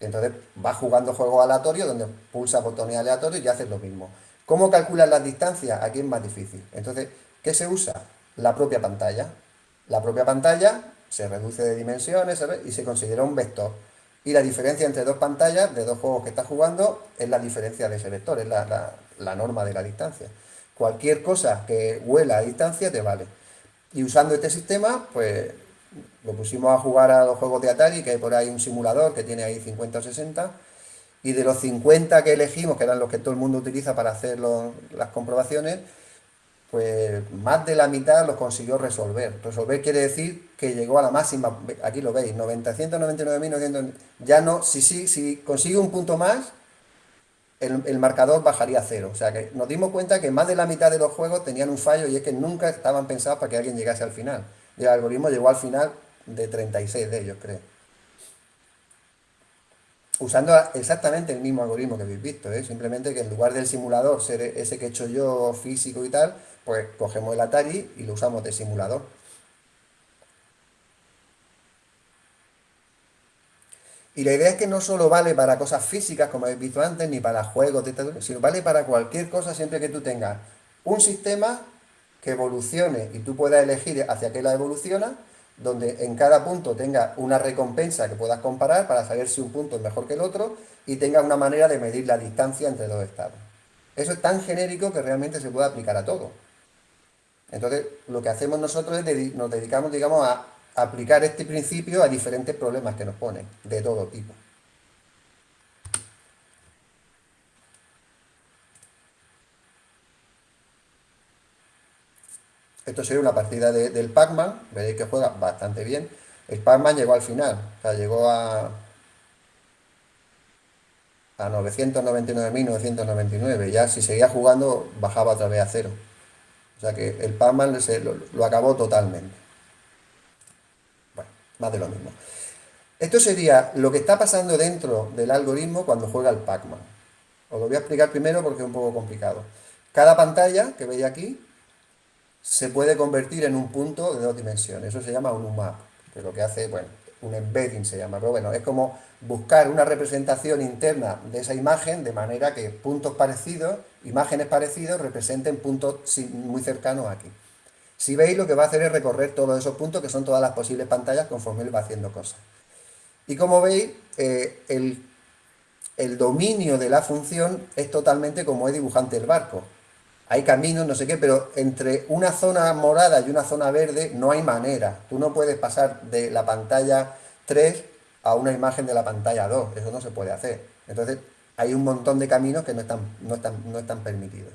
Entonces vas jugando juegos aleatorios donde pulsa botones aleatorios y haces lo mismo. ¿Cómo calculas las distancias? Aquí es más difícil. Entonces, ¿qué se usa? La propia pantalla. La propia pantalla se reduce de dimensiones y se considera un vector. Y la diferencia entre dos pantallas de dos juegos que estás jugando es la diferencia de ese vector, es la, la norma de la distancia. Cualquier cosa que huela a distancia te vale. Y usando este sistema, pues lo pusimos a jugar a los juegos de Atari, que hay por ahí un simulador que tiene ahí 50 o 60, y de los 50 que elegimos, que eran los que todo el mundo utiliza para hacer las comprobaciones, pues más de la mitad los consiguió resolver. Resolver quiere decir que llegó a la máxima, aquí lo veis, 999.900, ya no, si, si, si consigue un punto más, el, el, marcador bajaría a cero. O sea que nos dimos cuenta que más de la mitad de los juegos tenían un fallo y es que nunca estaban pensados para que alguien llegase al final. Y el algoritmo llegó al final de 36 de ellos, creo. Usando exactamente el mismo algoritmo que habéis visto, ¿eh? simplemente que en lugar del simulador ser ese que he hecho yo físico y tal, pues cogemos el Atari y lo usamos de simulador. Y la idea es que no solo vale para cosas físicas, como habéis visto antes, ni para juegos, sino vale para cualquier cosa siempre que tú tengas un sistema que evolucione y tú puedas elegir hacia qué la evoluciona, donde en cada punto tenga una recompensa que puedas comparar para saber si un punto es mejor que el otro y tenga una manera de medir la distancia entre dos estados. Eso es tan genérico que realmente se puede aplicar a todo. Entonces, lo que hacemos nosotros es nos dedicamos, digamos, a aplicar este principio a diferentes problemas que nos ponen, de todo tipo. Esto sería una partida del Pac-Man, veréis que juega bastante bien. El Pac-Man llegó al final, o sea, llegó a, a 999.999. Ya si seguía jugando, bajaba otra vez a cero. O sea que el Pac-Man lo, acabó totalmente. Bueno, más de lo mismo. Esto sería lo que está pasando dentro del algoritmo cuando juega el Pac-Man. Os lo voy a explicar primero porque es un poco complicado. Cada pantalla que veis aquí se puede convertir en un punto de dos dimensiones. Eso se llama un UMAP, que lo que hace, bueno, un embedding se llama, pero bueno, es como buscar una representación interna de esa imagen de manera que puntos parecidos, imágenes parecidos, representen puntos muy cercanos aquí. Si veis, lo que va a hacer es recorrer todos esos puntos, que son todas las posibles pantallas, conforme él va haciendo cosas. Y como veis, eh, el, el dominio de la función es totalmente como es dibujante el barco hay caminos, no sé qué, pero entre una zona morada y una zona verde no hay manera. Tú no puedes pasar de la pantalla 3 a una imagen de la pantalla 2, eso no se puede hacer. Entonces, hay un montón de caminos que no están, no están, no están permitidos.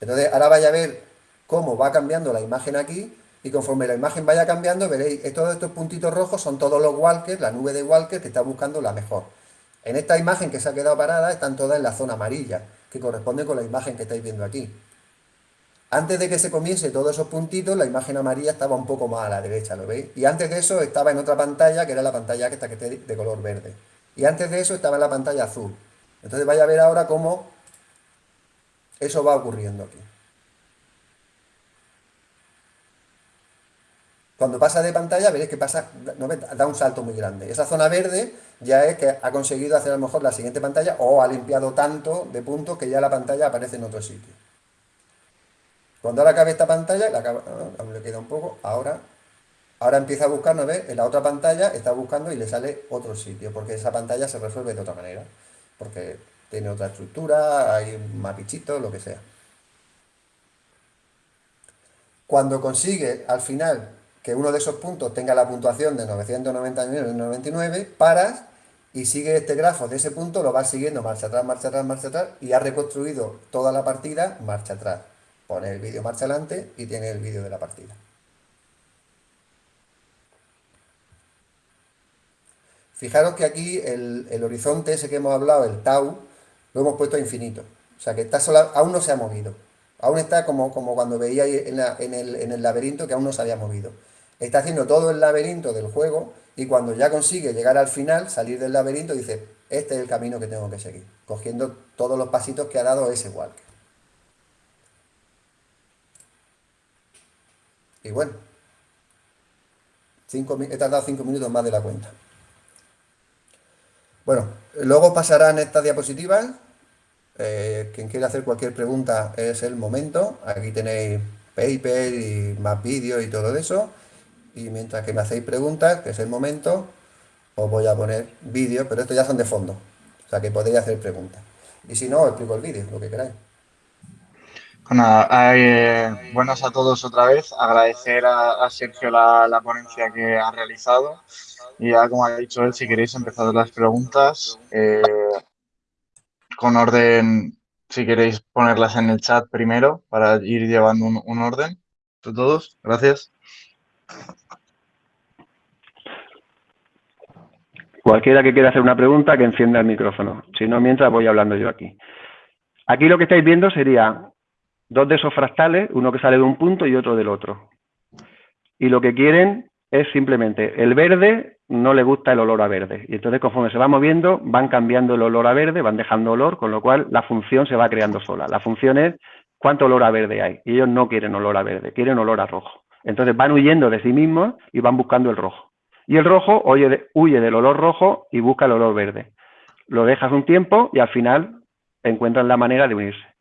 Entonces, ahora vaya a ver cómo va cambiando la imagen aquí, y conforme la imagen vaya cambiando, veréis, todos estos puntitos rojos son todos los walkers, la nube de walkers que está buscando la mejor. En esta imagen que se ha quedado parada, están todas en la zona amarilla, que corresponde con la imagen que estáis viendo aquí. Antes de que se comience todos esos puntitos, la imagen amarilla estaba un poco más a la derecha, ¿lo veis? Y antes de eso estaba en otra pantalla, que era la pantalla que está de color verde. Y antes de eso estaba en la pantalla azul. Entonces vaya a ver ahora cómo eso va ocurriendo aquí. Cuando pasa de pantalla, veréis que pasa, da un salto muy grande. Esa zona verde ya es que ha conseguido hacer a lo mejor la siguiente pantalla o ha limpiado tanto de puntos que ya la pantalla aparece en otro sitio. Cuando ahora acabe esta pantalla, la aún le queda un poco, ahora, ahora empieza a buscar, ¿no ves? En la otra pantalla está buscando y le sale otro sitio, porque esa pantalla se resuelve de otra manera, porque tiene otra estructura, hay un mapichito, lo que sea. Cuando consigue al final que uno de esos puntos tenga la puntuación de 999, paras y sigue este grafo de ese punto, lo vas siguiendo marcha atrás, marcha atrás, marcha atrás, y ha reconstruido toda la partida marcha atrás pone el vídeo marcha adelante y tiene el vídeo de la partida. Fijaros que aquí el, horizonte ese que hemos hablado, el tau, lo hemos puesto a infinito. O sea que está aún no se ha movido. Aún está como, como cuando veíais en, en, el, en el laberinto que aún no se había movido. Está haciendo todo el laberinto del juego y cuando ya consigue llegar al final, salir del laberinto, dice, este es el camino que tengo que seguir, cogiendo todos los pasitos que ha dado ese walker. Y bueno, he tardado cinco minutos más de la cuenta. Bueno, luego pasarán estas diapositivas. Eh, quien quiera hacer cualquier pregunta es el momento. Aquí tenéis paper y más vídeos y todo eso. Y mientras que me hacéis preguntas, que es el momento, os voy a poner vídeos, pero estos ya son de fondo. O sea que podéis hacer preguntas. Y si no, os explico el vídeo, lo que queráis. Bueno, eh, buenas a todos otra vez. Agradecer a, Sergio la, ponencia que ha realizado. Y ya, como ha dicho él, si queréis empezar las preguntas, eh, con orden, si queréis ponerlas en el chat primero para ir llevando un, un orden de todos. Gracias. Cualquiera que quiera hacer una pregunta, que encienda el micrófono. Si no, mientras voy hablando yo aquí. Aquí lo que estáis viendo sería dos de esos fractales, uno que sale de un punto y otro del otro. Y lo que quieren es simplemente, el verde no le gusta el olor a verde. Y entonces conforme se va moviendo, van cambiando el olor a verde, van dejando olor, con lo cual la función se va creando sola. La función es cuánto olor a verde hay. Y ellos no quieren olor a verde, quieren olor a rojo. Entonces van huyendo de sí mismos y van buscando el rojo. Y el rojo huye, del olor rojo y busca el olor verde. Lo dejas un tiempo y al final encuentran la manera de unirse.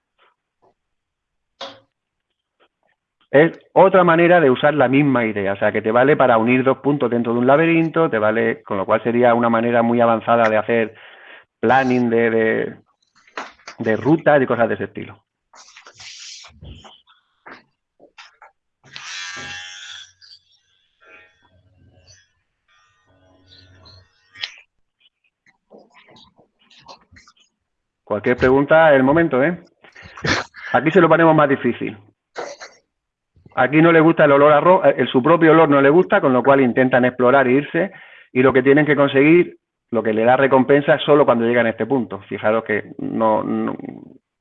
Es otra manera de usar la misma idea, o sea, que te vale para unir dos puntos dentro de un laberinto, te vale, con lo cual sería una manera muy avanzada de hacer planning de, de, rutas y cosas de ese estilo. Cualquier pregunta el momento, ¿eh? Aquí se lo ponemos más difícil. Aquí no le gusta el olor a eh, su propio olor no le gusta, con lo cual intentan explorar e irse, y lo que tienen que conseguir, lo que le da recompensa es solo cuando llegan a este punto. Fijaros que no,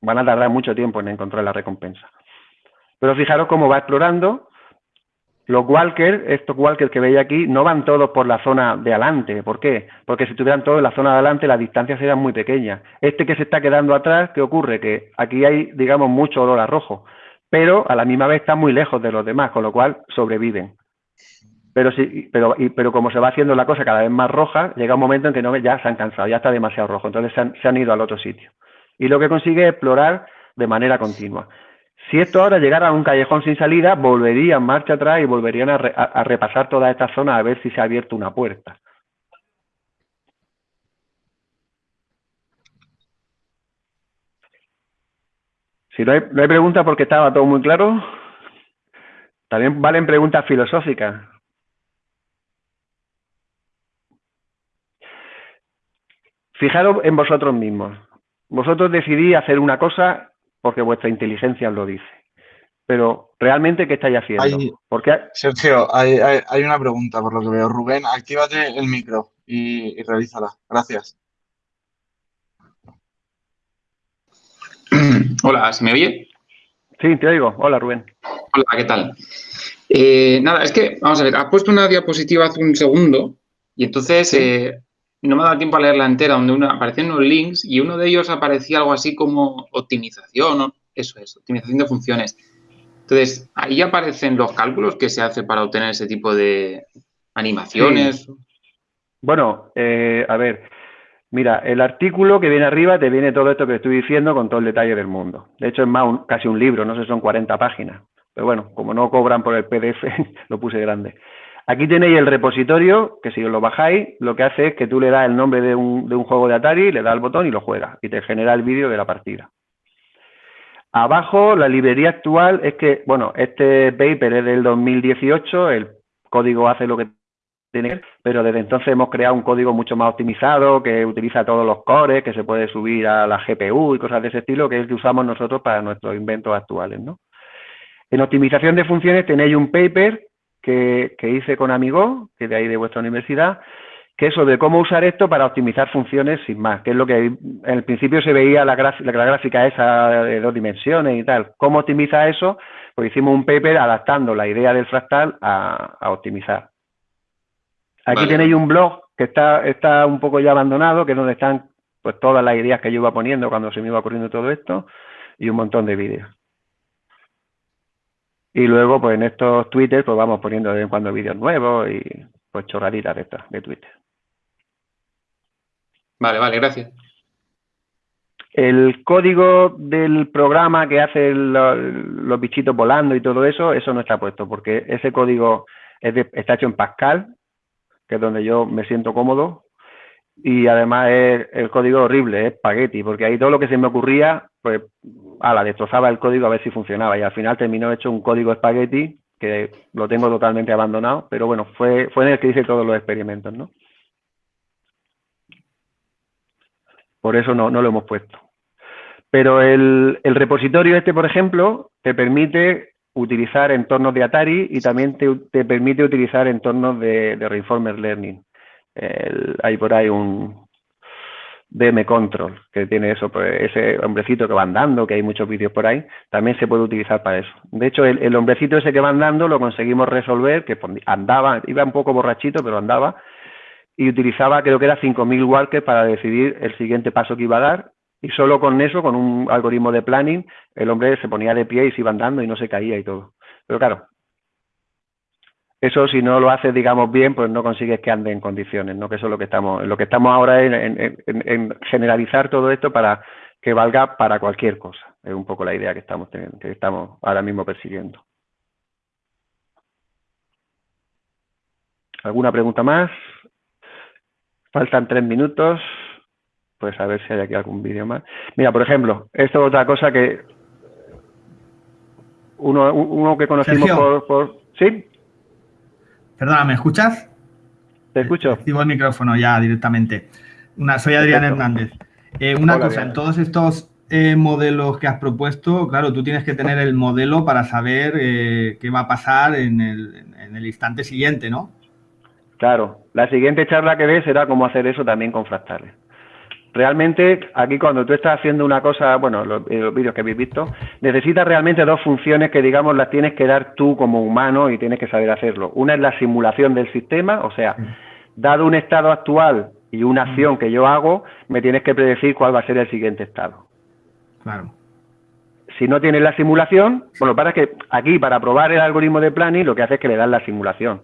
van a tardar mucho tiempo en encontrar la recompensa. Pero fijaros cómo va explorando los walkers, estos walkers que veis aquí, no van todos por la zona de adelante. ¿Por qué? Porque si estuvieran todos en la zona de adelante, las distancias serían muy pequeñas. Este que se está quedando atrás, ¿qué ocurre? Que aquí hay, digamos, mucho olor a rojo, pero a la misma vez están muy lejos de los demás, con lo cual sobreviven. Pero, sí, pero, pero como se va haciendo la cosa cada vez más roja, llega un momento en que no, ya se han cansado, ya está demasiado rojo, entonces se han, se han ido al otro sitio. Y lo que consigue es explorar de manera continua. Si esto ahora llegara a un callejón sin salida, volverían marcha atrás y volverían a, repasar toda esta zona a ver si se ha abierto una puerta. Si no hay, no hay preguntas porque estaba todo muy claro, también valen preguntas filosóficas. Fijaros en vosotros mismos. Vosotros decidís hacer una cosa porque vuestra inteligencia os lo dice. Pero, ¿realmente qué estáis haciendo? porque... Sergio, hay, una pregunta por lo que veo. Rubén, actívate el micro y, y realízala. Gracias. [CLEARS THROAT] Hola, ¿se me oye? Sí, te oigo. Hola, Rubén. Hola, ¿qué tal? Eh, nada, es que, vamos a ver, has puesto una diapositiva hace un segundo y entonces eh, no me ha dado tiempo a leerla entera, donde una, aparecían unos links y uno de ellos aparecía algo así como optimización, eso es, optimización de funciones. Entonces, ahí aparecen los cálculos que se hace para obtener ese tipo de animaciones. Bueno, eh, a ver, mira, el artículo que viene arriba te viene todo esto que estoy diciendo con todo el detalle del mundo. De hecho, es más casi un libro, no sé, son 40 páginas. Pero bueno, como no cobran por el PDF, [LAUGHS] lo puse grande. Aquí tenéis el repositorio, que si os lo bajáis, lo que hace es que tú le das el nombre de un, de un juego de Atari, le das el botón y lo juegas, y te genera el vídeo de la partida. Abajo, la librería actual es que, bueno, este paper es del 2018, el código hace lo que pero desde entonces hemos creado un código mucho más optimizado, que utiliza todos los cores, que se puede subir a la GPU y cosas de ese estilo, que es el que usamos nosotros para nuestros inventos actuales. En optimización de funciones tenéis un paper que, hice con Amigo, que es de ahí de vuestra universidad, que es sobre cómo usar esto para optimizar funciones sin más, que es lo que en el principio se veía la, la, gráfica esa de dos dimensiones y tal. ¿Cómo optimiza eso? Pues hicimos un paper adaptando la idea del fractal a, optimizar. Aquí tenéis un blog que está, está un poco ya abandonado, que es donde están pues todas las ideas que yo iba poniendo cuando se me iba ocurriendo todo esto y un montón de vídeos. Y luego, pues en estos Twitter, pues vamos poniendo de vez en cuando vídeos nuevos y pues chorraditas de estas, de Twitter. Vale, vale, gracias. El código del programa que hace los bichitos volando y todo eso, eso no está puesto, porque ese código está hecho en Pascal, que es donde yo me siento cómodo, y además es el código horrible, es spaghetti, porque ahí todo lo que se me ocurría, pues, a la destrozaba el código a ver si funcionaba, y al final terminó hecho un código spaghetti que lo tengo totalmente abandonado, pero bueno, fue, fue en el que hice todos los experimentos, ¿no? Por eso no, no lo hemos puesto. Pero el, el, repositorio este, por ejemplo, te permite utilizar entornos de Atari y también te, te permite utilizar entornos de, de Reinformer Learning. hay por ahí un DM Control, que tiene eso, pues, ese hombrecito que va andando, que hay muchos vídeos por ahí, también se puede utilizar para eso. De hecho, el, el hombrecito ese que va andando lo conseguimos resolver, que andaba, iba un poco borrachito, pero andaba, y utilizaba, creo que era 5.000 walkers para decidir el siguiente paso que iba a dar, y solo con eso, con un algoritmo de planning, el hombre se ponía de pie y se iba andando y no se caía y todo. Pero claro, eso si no lo haces, digamos, bien, pues no consigues que ande en condiciones, ¿no? Que eso es lo que estamos, lo que estamos ahora en, en, generalizar todo esto para que valga para cualquier cosa. Es un poco la idea que estamos teniendo, que estamos ahora mismo persiguiendo. ¿Alguna pregunta más? Faltan tres minutos pues a ver si hay aquí algún vídeo más. Mira, por ejemplo, esto es otra cosa que uno, uno que conocimos por, ¿Sí? Perdona, ¿me escuchas? Te escucho. Activo el micrófono ya directamente. Una, soy Adrián Hernández. Eh, una cosa, en todos estos eh, modelos que has propuesto, claro, tú tienes que tener el modelo para saber eh, qué va a pasar en el, en el instante siguiente, ¿no? Claro, la siguiente charla que ves será cómo hacer eso también con fractales. Realmente, aquí cuando tú estás haciendo una cosa, bueno, los, los vídeos que habéis visto, necesitas realmente dos funciones que, digamos, las tienes que dar tú como humano y tienes que saber hacerlo. Una es la simulación del sistema, o sea, dado un estado actual y una acción que yo hago, me tienes que predecir cuál va a ser el siguiente estado. Claro. Si no tienes la simulación, bueno, para que aquí, para probar el algoritmo de planning, lo que hace es que le das la simulación.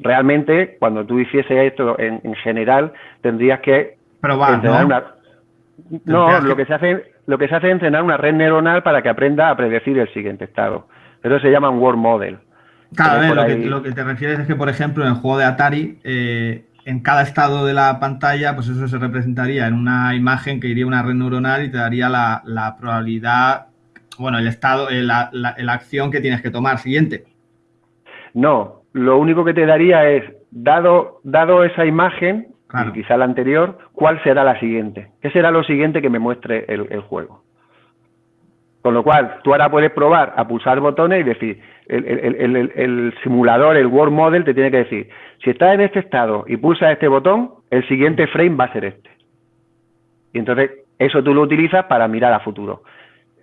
Realmente, cuando tú hiciese esto en, en general, tendrías que Probar, ¿no? no, lo que... se hace, lo que se hace es entrenar una red neuronal para que aprenda a predecir el siguiente estado. Eso se llama un World Model. Claro, lo, que, lo, que, te refieres es que, por ejemplo, en el juego de Atari, eh, en cada estado de la pantalla, pues eso se representaría en una imagen que iría una red neuronal y te daría la, la probabilidad, bueno, el estado, eh, la, la, la, acción que tienes que tomar siguiente. No, lo único que te daría es, dado, dado esa imagen, y quizá la anterior, ¿cuál será la siguiente? ¿Qué será lo siguiente que me muestre el, el, juego? Con lo cual, tú ahora puedes probar a pulsar botones y decir, el, el, el, simulador, el World Model, te tiene que decir, si estás en este estado y pulsas este botón, el siguiente frame va a ser este. Y entonces, eso tú lo utilizas para mirar a futuro.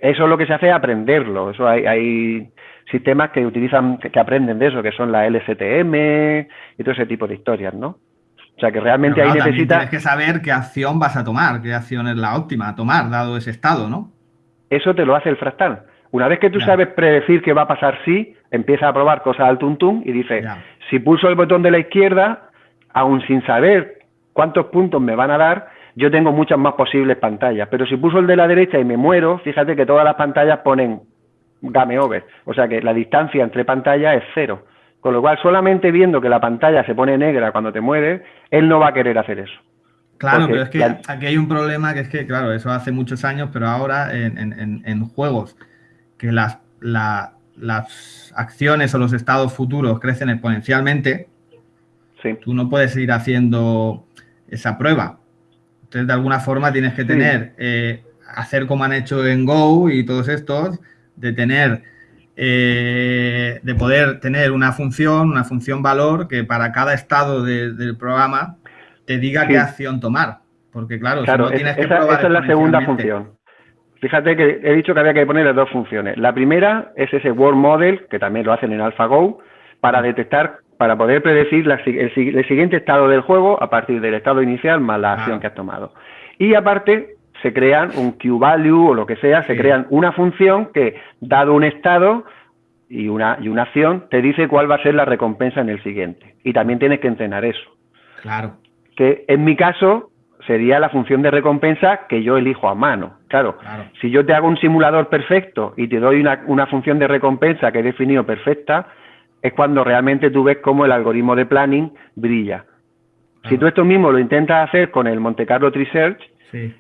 Eso es lo que se hace aprenderlo. Eso hay, hay sistemas que utilizan, que aprenden de eso, que son la LSTM y todo ese tipo de historias, ¿no? O sea que realmente claro, ahí necesitas... Tienes que saber qué acción vas a tomar, qué acción es la óptima a tomar, dado ese estado, ¿no? Eso te lo hace el fractal. Una vez que tú sabes predecir qué va a pasar sí, empieza a probar cosas al tuntum y dice, ya. si pulso el botón de la izquierda, aún sin saber cuántos puntos me van a dar, yo tengo muchas más posibles pantallas. Pero si pulso el de la derecha y me muero, fíjate que todas las pantallas ponen game over. O sea que la distancia entre pantallas es cero. Con lo cual, solamente viendo que la pantalla se pone negra cuando te mueves, él no va a querer hacer eso. Claro, Porque pero es que aquí hay un problema que es que, claro, eso hace muchos años, pero ahora en, en, en juegos que las, la, las acciones o los estados futuros crecen exponencialmente, sí. tú no puedes ir haciendo esa prueba. Entonces, de alguna forma tienes que tener, sí. eh, hacer como han hecho en Go y todos estos, de tener eh, de poder tener una función, una función valor que para cada estado de, del programa te diga sí. qué acción tomar. Porque claro, claro si no tienes esa, que probar esa es la segunda función. Fíjate que he dicho que había que ponerle dos funciones. La primera es ese World Model, que también lo hacen en AlphaGo, para detectar, para poder predecir la, el, el, siguiente estado del juego a partir del estado inicial más la acción ah. que has tomado. Y aparte, se crean un Q-value o lo que sea, se sí. crean una función que, dado un estado y una, y una acción, te dice cuál va a ser la recompensa en el siguiente. Y también tienes que entrenar eso. Claro. Que en mi caso, sería la función de recompensa que yo elijo a mano. Claro, si yo te hago un simulador perfecto y te doy una, función de recompensa que he definido perfecta, es cuando realmente tú ves cómo el algoritmo de planning brilla. Si tú esto mismo lo intentas hacer con el Monte Carlo Tree Search,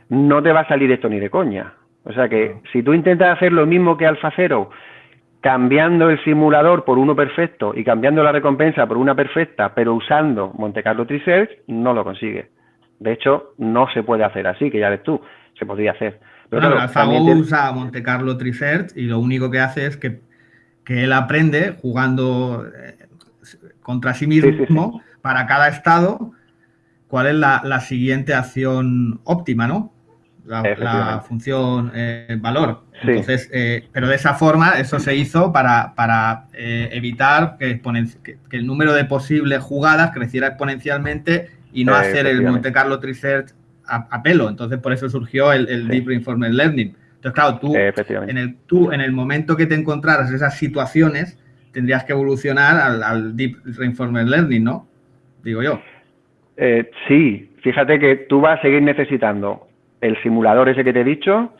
no te va a salir esto ni de coña. O sea que si tú intentas hacer lo mismo que AlphaZero, cambiando el simulador por uno perfecto y cambiando la recompensa por una perfecta, pero usando Monte Carlo Tree Search, no lo consigues. De hecho, no se puede hacer así, que ya ves tú, se podría hacer. Pero claro, usa Monte Carlo Tree Search y lo único que hace es que, él aprende jugando eh, contra sí mismo para cada estado cuál es la, siguiente acción óptima, ¿no? La, función eh, valor. Entonces, eh, pero de esa forma, eso se hizo para, eh, evitar que, el número de posibles jugadas creciera exponencialmente y no hacer el Monte Carlo Tree a, pelo. Entonces, por eso surgió el, Deep Reinforcement Learning. Entonces, claro, tú en, el, tú, en el momento que te encontraras esas situaciones, tendrías que evolucionar al, Deep Reinforcement Learning, ¿no? Digo yo. Eh, sí, fíjate que tú vas a seguir necesitando el simulador ese que te he dicho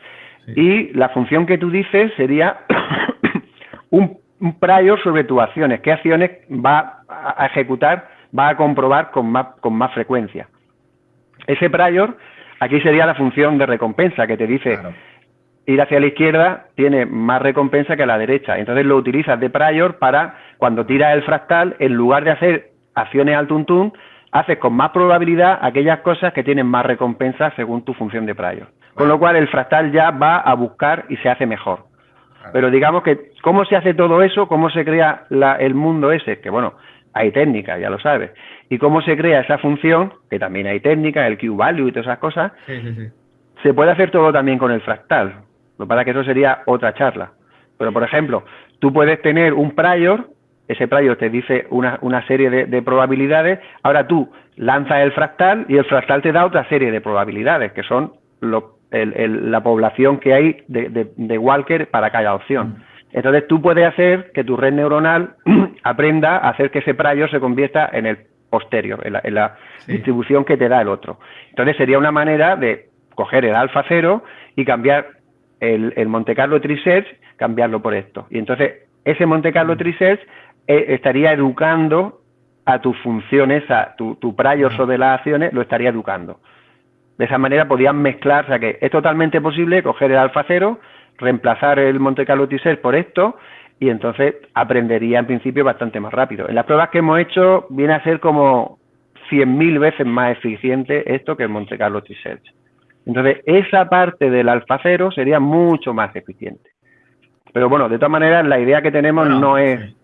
y la función que tú dices sería [COUGHS] un, prior sobre tus acciones. ¿Qué acciones va a ejecutar, va a comprobar con más, con más frecuencia? Ese prior, aquí sería la función de recompensa que te dice ir hacia la izquierda tiene más recompensa que a la derecha. Entonces lo utilizas de prior para cuando tiras el fractal, en lugar de hacer acciones al tuntún, haces con más probabilidad aquellas cosas que tienen más recompensa según tu función de prior. Con lo cual el fractal ya va a buscar y se hace mejor. Pero digamos que, ¿cómo se hace todo eso? ¿Cómo se crea el mundo ese? Que bueno, hay técnica, ya lo sabes. ¿Y cómo se crea esa función? Que también hay técnica, el Q-value y todas esas cosas. Se puede hacer todo también con el fractal. Lo que pasa es que eso sería otra charla. Pero, por ejemplo, tú puedes tener un prior ese prior te dice una, serie de, probabilidades, ahora tú lanzas el fractal y el fractal te da otra serie de probabilidades, que son la población que hay de, Walker para cada opción. Mm. Entonces tú puedes hacer que tu red neuronal [CLEARS THROAT] aprenda a hacer que ese prior se convierta en el posterior, en la, distribución que te da el otro. Entonces sería una manera de coger el alfa cero y cambiar el, el Monte Carlo Tree cambiarlo por esto. Y entonces ese Monte Carlo mm. Eh, estaría educando a tus funciones, a tu, tu prior sobre las acciones, lo estaría educando. De esa manera podían mezclar, o sea que es totalmente posible coger el alfa cero, reemplazar el Monte Carlo T por esto y entonces aprendería en principio bastante más rápido. En las pruebas que hemos hecho viene a ser como 100.000 veces más eficiente esto que el Monte Carlo t Entonces, esa parte del alfa cero sería mucho más eficiente. Pero bueno, de todas maneras, la idea que tenemos no es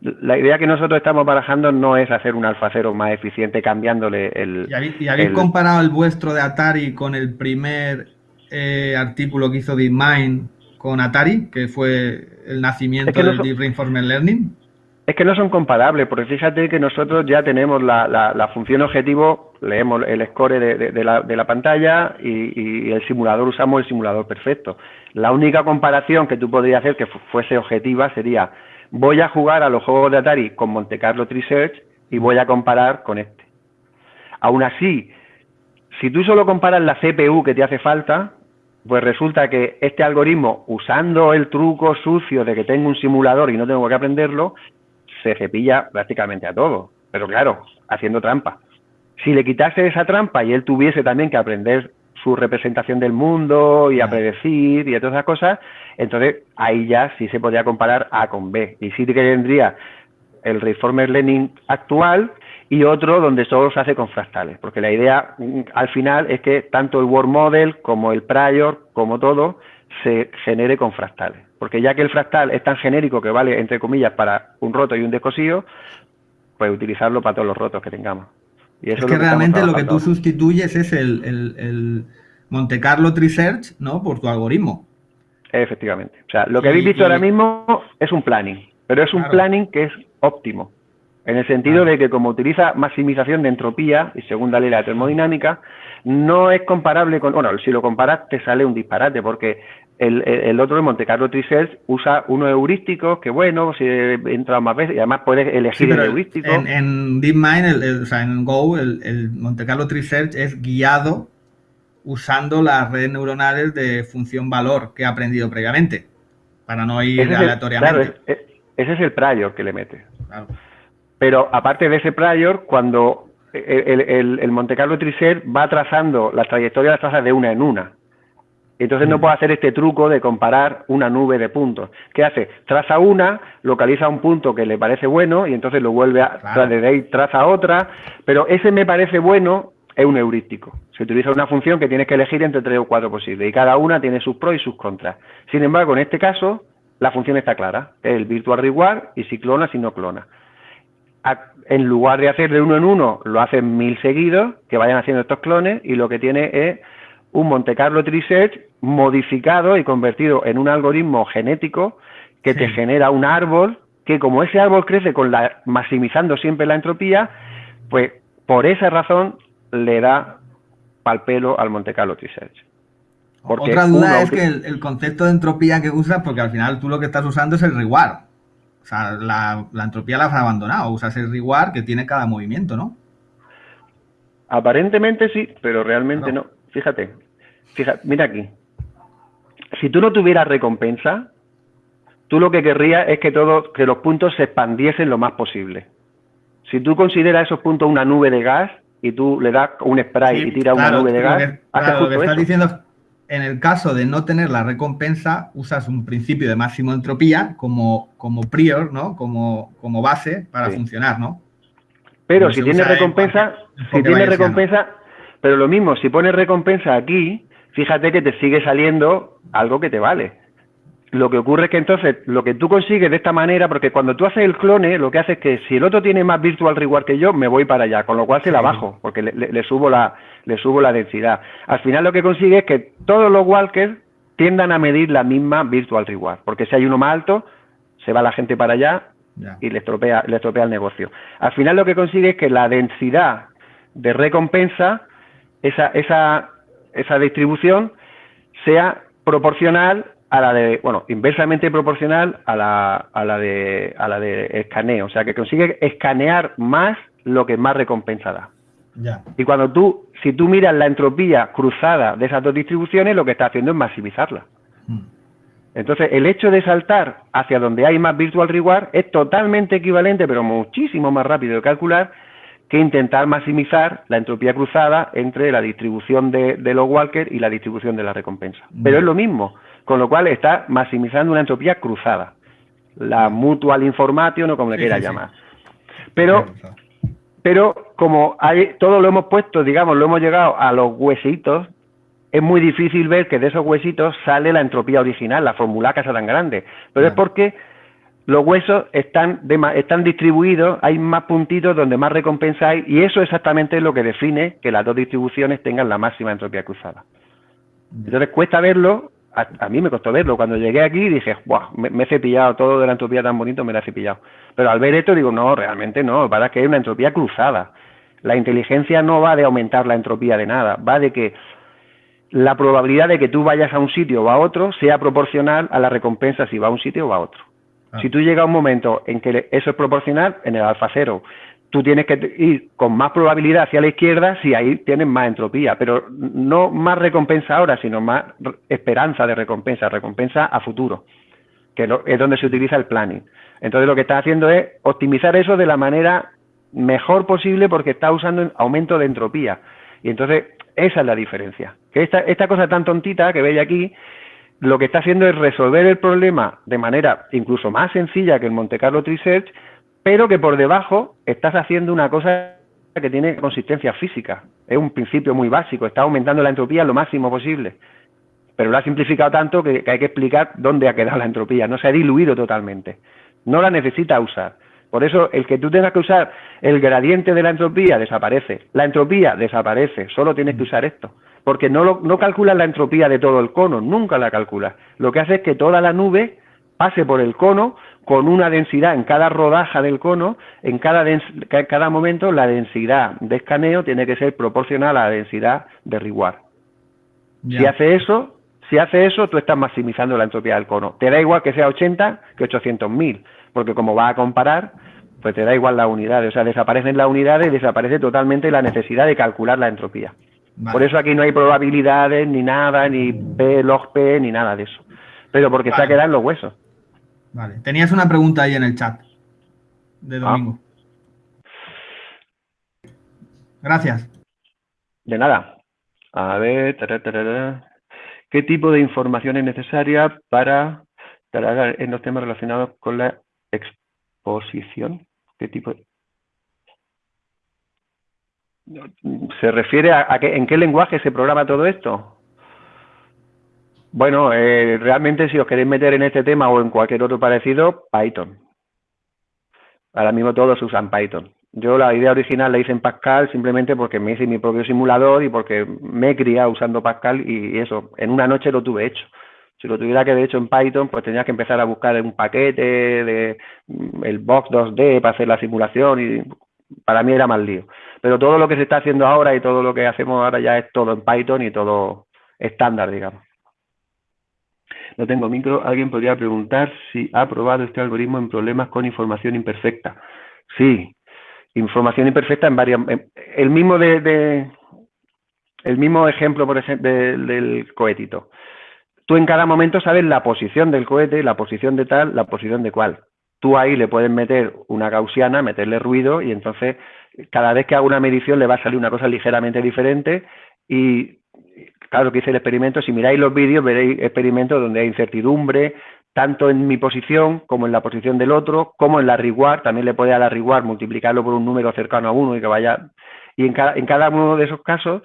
la idea que nosotros estamos barajando no es hacer un alfa cero más eficiente cambiándole el... ¿Y habéis, comparado el vuestro de Atari con el primer eh, artículo que hizo DeepMind con Atari, que fue el nacimiento del Deep Reinforcement Learning? Es que no son comparables, porque fíjate que nosotros ya tenemos la, función objetivo, leemos el score de, la, pantalla y, y, el simulador, usamos el simulador perfecto. La única comparación que tú podrías hacer que fuese objetiva sería voy a jugar a los juegos de Atari con Monte Carlo Tree y voy a comparar con este. Aún así, si tú solo comparas la CPU que te hace falta, pues resulta que este algoritmo, usando el truco sucio de que tengo un simulador y no tengo que aprenderlo, se cepilla prácticamente a todo. Pero claro, haciendo trampa. Si le quitase esa trampa y él tuviese también que aprender su representación del mundo y a predecir y todas esas cosas, entonces ahí ya sí se podría comparar A con B. Y sí que tendría el Reformer Learning actual y otro donde solo se hace con fractales, porque la idea mm, al final es que tanto el Word Model como el Prior, como todo, se genere con fractales. Porque ya que el fractal es tan genérico que vale, entre comillas, para un roto y un descosido, pues utilizarlo para todos los rotos que tengamos es, que, realmente lo que tú sustituyes es el, el, Monte Carlo Tree ¿no? Por tu algoritmo. Efectivamente. O sea, lo que habéis visto ahora mismo es un planning, pero es un planning que es óptimo. En el sentido de que como utiliza maximización de entropía y segunda ley de la termodinámica, no es comparable con, bueno, si lo comparas te sale un disparate porque el, otro, el Monte Carlo Trisearch, usa unos heurísticos que, bueno, si he entrado más veces y además puedes elegir el heurístico. En, en DeepMind, o sea, en Go, el, Monte Carlo Trisearch es guiado usando las redes neuronales de función valor que ha aprendido previamente, para no ir aleatoriamente. claro, ese es el prior que le mete. Pero aparte de ese prior, cuando el, el, el Monte Carlo Trisearch va trazando la trayectoria de las trazas de una en una. Entonces no mm. puedo hacer este truco de comparar una nube de puntos. ¿Qué hace? Traza una, localiza un punto que le parece bueno y entonces lo vuelve a claro. de ahí traza otra, pero ese me parece bueno es un heurístico. Se utiliza una función que tienes que elegir entre tres o cuatro posibles y cada una tiene sus pros y sus contras. Sin embargo, en este caso, la función está clara, es el virtual reward y si clona, si no clona. En lugar de hacer de uno en uno, lo hacen mil seguidos, que vayan haciendo estos clones y lo que tiene es un Monte Carlo Tree Search modificado y convertido en un algoritmo genético que te genera un árbol que como ese árbol crece con la maximizando siempre la entropía, pues por esa razón le da pal pelo al Monte Carlo Tree Search. Otra duda es que el, concepto de entropía que usas, porque al final tú lo que estás usando es el reward. O sea, la, entropía la has abandonado, usas el reward que tiene cada movimiento, ¿no? Aparentemente sí, pero realmente no. Fíjate, fíjate, mira aquí. Si tú no tuvieras recompensa, tú lo que querrías es que todos, que los puntos se expandiesen lo más posible. Si tú consideras esos puntos una nube de gas y tú le das un spray y tiras una nube de gas, lo que estás diciendo en el caso de no tener la recompensa, usas un principio de máximo entropía como, como prior, ¿no? Como, como base para funcionar, ¿no? Pero si tiene recompensa, si tiene recompensa, pero lo mismo, si pones recompensa aquí, fíjate que te sigue saliendo algo que te vale. Lo que ocurre es que entonces lo que tú consigues de esta manera, porque cuando tú haces el clone, lo que hace es que si el otro tiene más virtual reward que yo, me voy para allá, con lo cual se la bajo, porque le, subo la, le subo la densidad. Al final lo que consigue es que todos los walkers tiendan a medir la misma virtual reward, porque si hay uno más alto, se va la gente para allá y le estropea, le estropea el negocio. Al final lo que consigue es que la densidad de recompensa, esa, esa, esa distribución, sea proporcional a la de, bueno, inversamente proporcional a la, a la de a la de escaneo, o sea que consigue escanear más lo que más recompensa da. Y cuando tú, si tú miras la entropía cruzada de esas dos distribuciones, lo que está haciendo es maximizarla. Mm. Entonces, el hecho de saltar hacia donde hay más virtual reward es totalmente equivalente, pero muchísimo más rápido de calcular que intentar maximizar la entropía cruzada entre la distribución de, los walkers y la distribución de la recompensa. Pero es lo mismo con lo cual está maximizando una entropía cruzada, la mutual information o como le quiera llamar. Pero, pero como hay, todo lo hemos puesto, digamos, lo hemos llegado a los huesitos, es muy difícil ver que de esos huesitos sale la entropía original, la fórmula que tan grande. Pero es porque los huesos están, están distribuidos, hay más puntitos donde más recompensa hay, y eso exactamente es lo que define que las dos distribuciones tengan la máxima entropía cruzada. Entonces cuesta verlo a, mí me costó verlo. Cuando llegué aquí dije, Buah, me, he cepillado todo de la entropía tan bonito, me la he cepillado. Pero al ver esto digo, no, realmente no, para que hay una entropía cruzada. La inteligencia no va de aumentar la entropía de nada, va de que la probabilidad de que tú vayas a un sitio o a otro sea proporcional a la recompensa si va a un sitio o a otro. Ah. Si tú llegas a un momento en que eso es proporcional, en el alfa cero, tú tienes que ir con más probabilidad hacia la izquierda si ahí tienes más entropía, pero no más recompensa ahora, sino más esperanza de recompensa, recompensa a futuro, que es donde se utiliza el planning. Entonces lo que está haciendo es optimizar eso de la manera mejor posible porque está usando aumento de entropía. Y entonces esa es la diferencia. Que esta, esta cosa tan tontita que veis aquí, lo que está haciendo es resolver el problema de manera incluso más sencilla que el Monte Carlo Tree Search, pero que por debajo estás haciendo una cosa que tiene consistencia física. Es un principio muy básico, está aumentando la entropía lo máximo posible. Pero lo ha simplificado tanto que, hay que explicar dónde ha quedado la entropía. No se ha diluido totalmente. No la necesita usar. Por eso, el que tú tengas que usar el gradiente de la entropía desaparece. La entropía desaparece. Solo tienes que usar esto. Porque no, no calculas la entropía de todo el cono, nunca la calculas. Lo que hace es que toda la nube pase por el cono con una densidad en cada rodaja del cono, en cada, cada momento la densidad de escaneo tiene que ser proporcional a la densidad de reward. Si hace eso, Si hace eso, tú estás maximizando la entropía del cono. Te da igual que sea 80 que 800.000, porque como va a comparar, pues te da igual las unidades. O sea, desaparecen las unidades y desaparece totalmente la necesidad de calcular la entropía. Por eso aquí no hay probabilidades, ni nada, ni P, log P, ni nada de eso. Pero porque se ha quedado en los huesos. Vale. Tenías una pregunta ahí en el chat de ah. domingo. Gracias. De nada. A ver, ¿qué tipo de información es necesaria para en los temas relacionados con la exposición? ¿Qué tipo ¿Se refiere a, en qué lenguaje se programa todo esto? Bueno, eh, realmente si os queréis meter en este tema o en cualquier otro parecido, Python. Ahora mismo todos usan Python. Yo la idea original la hice en Pascal simplemente porque me hice mi propio simulador y porque me he criado usando Pascal y eso, en una noche lo tuve hecho. Si lo tuviera que haber hecho en Python, pues tenía que empezar a buscar un paquete de mm, el Box 2D para hacer la simulación y para mí era más lío. Pero todo lo que se está haciendo ahora y todo lo que hacemos ahora ya es todo en Python y todo estándar, digamos. No tengo micro. Alguien podría preguntar si ha probado este algoritmo en problemas con información imperfecta. Sí, información imperfecta en varias. El mismo de, el mismo ejemplo, por ejemplo, del cohetito. Tú en cada momento sabes la posición del cohete, la posición de tal, la posición de cual. Tú ahí le puedes meter una gaussiana, meterle ruido y entonces cada vez que hago una medición le va a salir una cosa ligeramente diferente y claro que hice el experimento, si miráis los vídeos veréis experimentos donde hay incertidumbre, tanto en mi posición como en la posición del otro, como en la reward, también le puede a la multiplicarlo por un número cercano a uno y que vaya... Y en cada, en cada uno de esos casos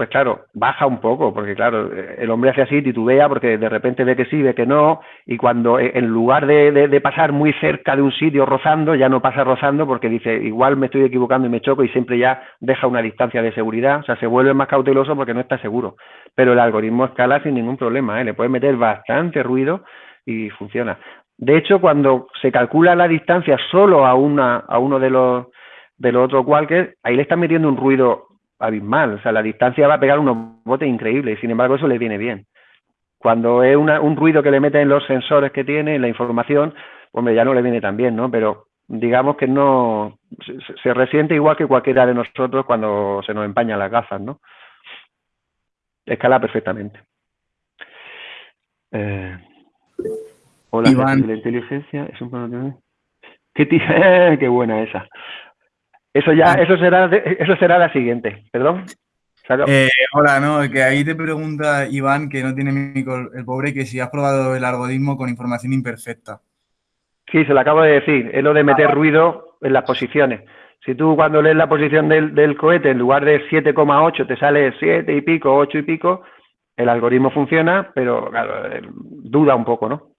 pues claro, baja un poco, porque claro, el hombre hace así, titubea, porque de repente ve que sí, ve que no, y cuando eh, en lugar de, pasar muy cerca de un sitio rozando, ya no pasa rozando porque dice, igual me estoy equivocando y me choco y siempre ya deja una distancia de seguridad, o sea, se vuelve más cauteloso porque no está seguro. Pero el algoritmo escala sin ningún problema, ¿eh? le puede meter bastante ruido y funciona. De hecho, cuando se calcula la distancia solo a, una, a uno de los, de los otros walkers, ahí le están metiendo un ruido abismal. O sea, la distancia va a pegar unos botes increíbles y sin embargo eso le viene bien. Cuando es un ruido que le meten los sensores que tiene, la información, hombre, ya no le viene tan bien, ¿no? Pero digamos que no se, resiente igual que cualquiera de nosotros cuando se nos empañan las gafas, ¿no? Escala perfectamente. Eh, hola, Iván. la inteligencia es un ¿Qué, [LAUGHS] qué buena esa. Eso ya, ah. eso será, eso será la siguiente. Perdón. Eh, hola, no, que ahí te pregunta Iván, que no tiene micro, el pobre, que si has probado el algoritmo con información imperfecta. Sí, se lo acabo de decir. Es lo de meter ah, ruido en las posiciones. Si tú cuando lees la posición del, cohete, en lugar de 7,8 te sale 7 y pico, 8 y pico, el algoritmo funciona, pero claro, eh, duda un poco, ¿no?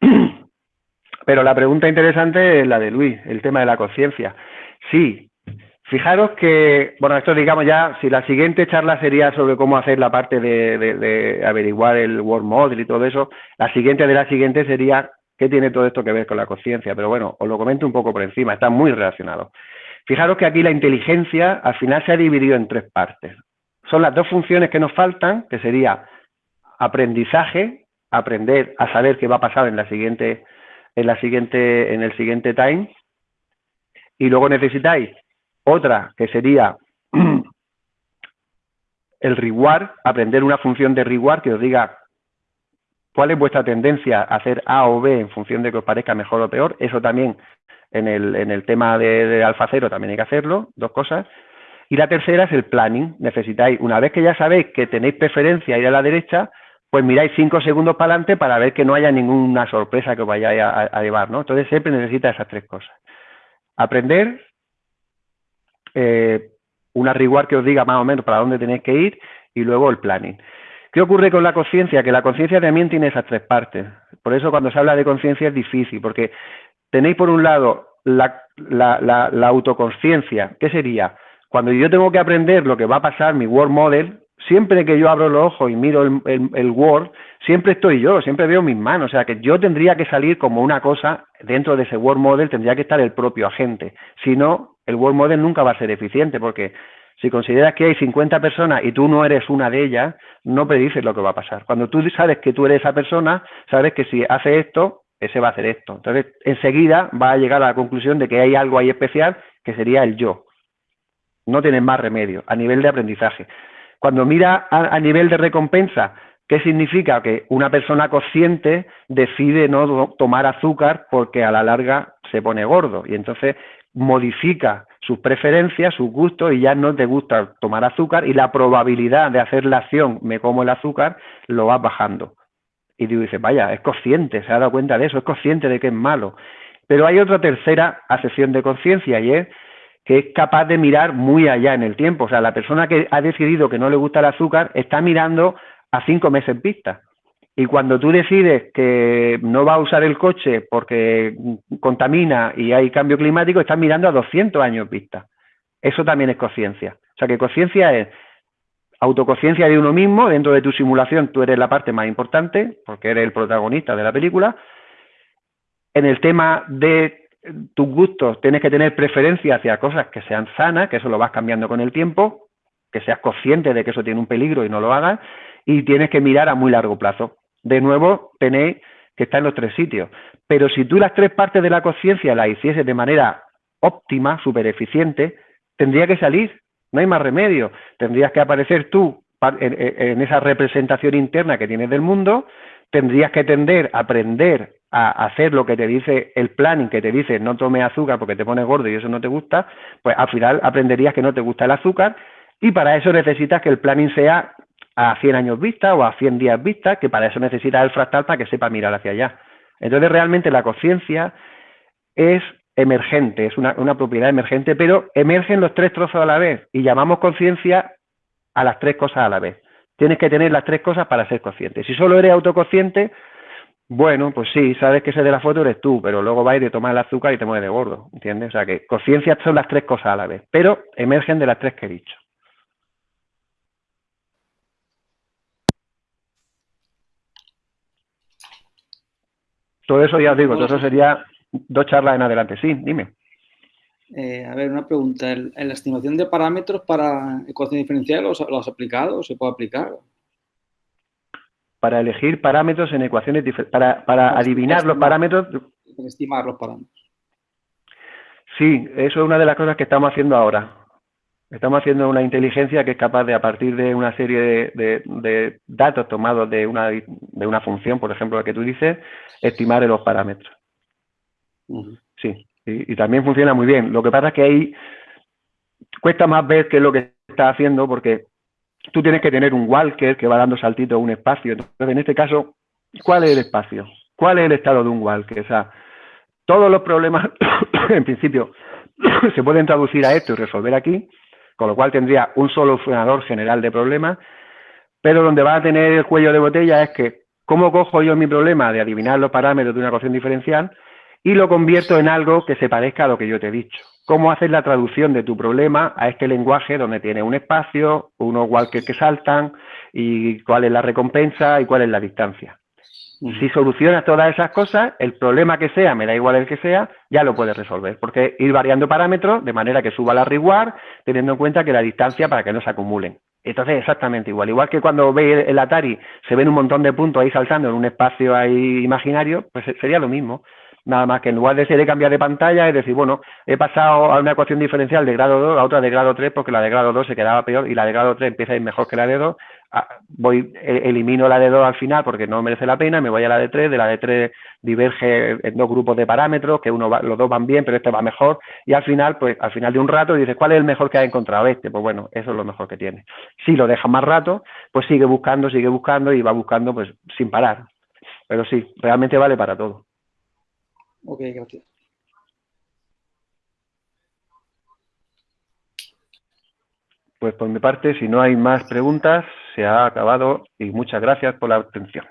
[CLEARS THROAT] Pero la pregunta interesante es la de Luis, el tema de la conciencia. Sí, fijaros que, bueno, esto digamos ya, si la siguiente charla sería sobre cómo hacer la parte de, averiguar el Word Model y todo eso, la siguiente de la siguiente sería qué tiene todo esto que ver con la conciencia, pero bueno, os lo comento un poco por encima, está muy relacionado. Fijaros que aquí la inteligencia al final se ha dividido en tres partes. Son las dos funciones que nos faltan, que sería aprendizaje, aprender a saber qué va a pasar en la siguiente, en la siguiente, en el siguiente time, y luego necesitáis otra que sería [CLEARS THROAT] el reward, aprender una función de reward que os diga cuál es vuestra tendencia a hacer A o B en función de que os parezca mejor o peor. Eso también en el, en el tema de, de alfa cero también hay que hacerlo, dos cosas. Y la tercera es el planning. Necesitáis, una vez que ya sabéis que tenéis preferencia a ir a la derecha, pues miráis cinco segundos para adelante para ver que no haya ninguna sorpresa que os vayáis a, a llevar, ¿no? Entonces siempre necesita esas tres cosas aprender, eh, una que os diga más o menos para dónde tenéis que ir y luego el planning. ¿Qué ocurre con la conciencia? Que la conciencia también tiene esas tres partes. Por eso cuando se habla de conciencia es difícil, porque tenéis por un lado la, la, la, autoconciencia. ¿Qué sería? Cuando yo tengo que aprender lo que va a pasar, mi Word Model, siempre que yo abro los ojos y miro el, Word, siempre estoy yo, siempre veo mis manos. O sea, que yo tendría que salir como una cosa, dentro de ese Word Model tendría que estar el propio agente. Si no, el Word Model nunca va a ser eficiente porque Si consideras que hay 50 personas y tú no eres una de ellas, no predices lo que va a pasar. Cuando tú sabes que tú eres esa persona, sabes que si hace esto, ese va a hacer esto. Entonces, enseguida va a llegar a la conclusión de que hay algo ahí especial que sería el yo. No tienes más remedio a nivel de aprendizaje. Cuando mira a, nivel de recompensa, ¿qué significa? Que una persona consciente decide no tomar azúcar porque a la larga se pone gordo y entonces modifica sus preferencias, sus gustos y ya no te gusta tomar azúcar y la probabilidad de hacer la acción me como el azúcar lo vas bajando. Y tú dices, vaya, es consciente, se ha dado cuenta de eso, es consciente de que es malo. Pero hay otra tercera asesión de conciencia y es que es capaz de mirar muy allá en el tiempo. O sea, la persona que ha decidido que no le gusta el azúcar está mirando a cinco meses vista. Y cuando tú decides que no va a usar el coche porque contamina y hay cambio climático, estás mirando a 200 años vista. Eso también es conciencia. O sea, que conciencia es autoconciencia de uno mismo, dentro de tu simulación tú eres la parte más importante, porque eres el protagonista de la película. En el tema de tus gustos, tienes que tener preferencia hacia cosas que sean sanas, que eso lo vas cambiando con el tiempo, que seas consciente de que eso tiene un peligro y no lo hagas, y tienes que mirar a muy largo plazo de nuevo tenéis que estar en los tres sitios. Pero si tú las tres partes de la conciencia las hicieses de manera óptima, súper eficiente, tendría que salir, no hay más remedio. Tendrías que aparecer tú en, esa representación interna que tienes del mundo, tendrías que tender a aprender a hacer lo que te dice el planning, que te dice no tome azúcar porque te pone gordo y eso no te gusta, pues al final aprenderías que no te gusta el azúcar y para eso necesitas que el planning sea a 100 años vista o a 100 días vista, que para eso necesita el fractal para que sepa mirar hacia allá. Entonces, realmente la conciencia es emergente, es una, propiedad emergente, pero emergen los tres trozos a la vez y llamamos conciencia a las tres cosas a la vez. Tienes que tener las tres cosas para ser consciente. Si solo eres autoconsciente, bueno, pues sí, sabes que ese de la foto eres tú, pero luego vas ir a tomar el azúcar y te mueves de gordo, ¿entiendes? O sea que conciencia son las tres cosas a la vez, pero emergen de las tres que he dicho. Todo eso ya os digo, todo eso sería dos charlas en adelante. Sí, dime. Eh, a ver, una pregunta. ¿En la estimación de parámetros para ecuación diferencial ¿lo has aplicado o se puede aplicar? Para elegir parámetros en ecuaciones diferenciales, para, para adivinar los parámetros. Para estimar los parámetros. Sí, eso es una de las cosas que estamos haciendo ahora. Estamos haciendo una inteligencia que es capaz de, a partir de una serie de, datos tomados de una, de una función, por ejemplo, la que tú dices, estimar los parámetros. Sí, y, también funciona muy bien. Lo que pasa es que ahí cuesta más ver qué es lo que está haciendo porque tú tienes que tener un walker que va dando saltitos a un espacio. Entonces, en este caso, ¿cuál es el espacio? ¿Cuál es el estado de un walker? O sea, todos los problemas, [COUGHS] en principio, [COUGHS] se pueden traducir a esto y resolver aquí, con lo cual tendría un solucionador general de problemas, pero donde va a tener el cuello de botella es que, ¿cómo cojo yo mi problema de adivinar los parámetros de una ecuación diferencial y lo convierto en algo que se parezca a lo que yo te he dicho? ¿Cómo haces la traducción de tu problema a este lenguaje donde tiene un espacio, unos walkers que saltan y cuál es la recompensa y cuál es la distancia? Si solucionas todas esas cosas, el problema que sea, me da igual el que sea, ya lo puedes resolver. Porque ir variando parámetros de manera que suba la reward, teniendo en cuenta que la distancia para que no se acumulen. Entonces, exactamente igual. Igual que cuando ve el Atari, se ven un montón de puntos ahí saltando en un espacio ahí imaginario, pues sería lo mismo. Nada más que en lugar de ser de cambiar de pantalla, es decir, bueno, he pasado a una ecuación diferencial de grado 2 a otra de grado 3 porque la de grado 2 se quedaba peor y la de grado 3 empieza a ir mejor que la de 2. Ah, voy, e, elimino la de 2 al final porque no merece la pena, me voy a la de 3, de la de 3 diverge en dos grupos de parámetros, que uno los dos van bien, pero este va mejor, y al final, pues al final de un rato dices, ¿cuál es el mejor que ha encontrado este? Pues bueno, eso es lo mejor que tiene. Si lo deja más rato, pues sigue buscando, sigue buscando y va buscando pues sin parar. Pero sí, realmente vale para todo. Ok, gracias. Pues por mi parte, si no hay más preguntas, se ha acabado y muchas gracias por la atención.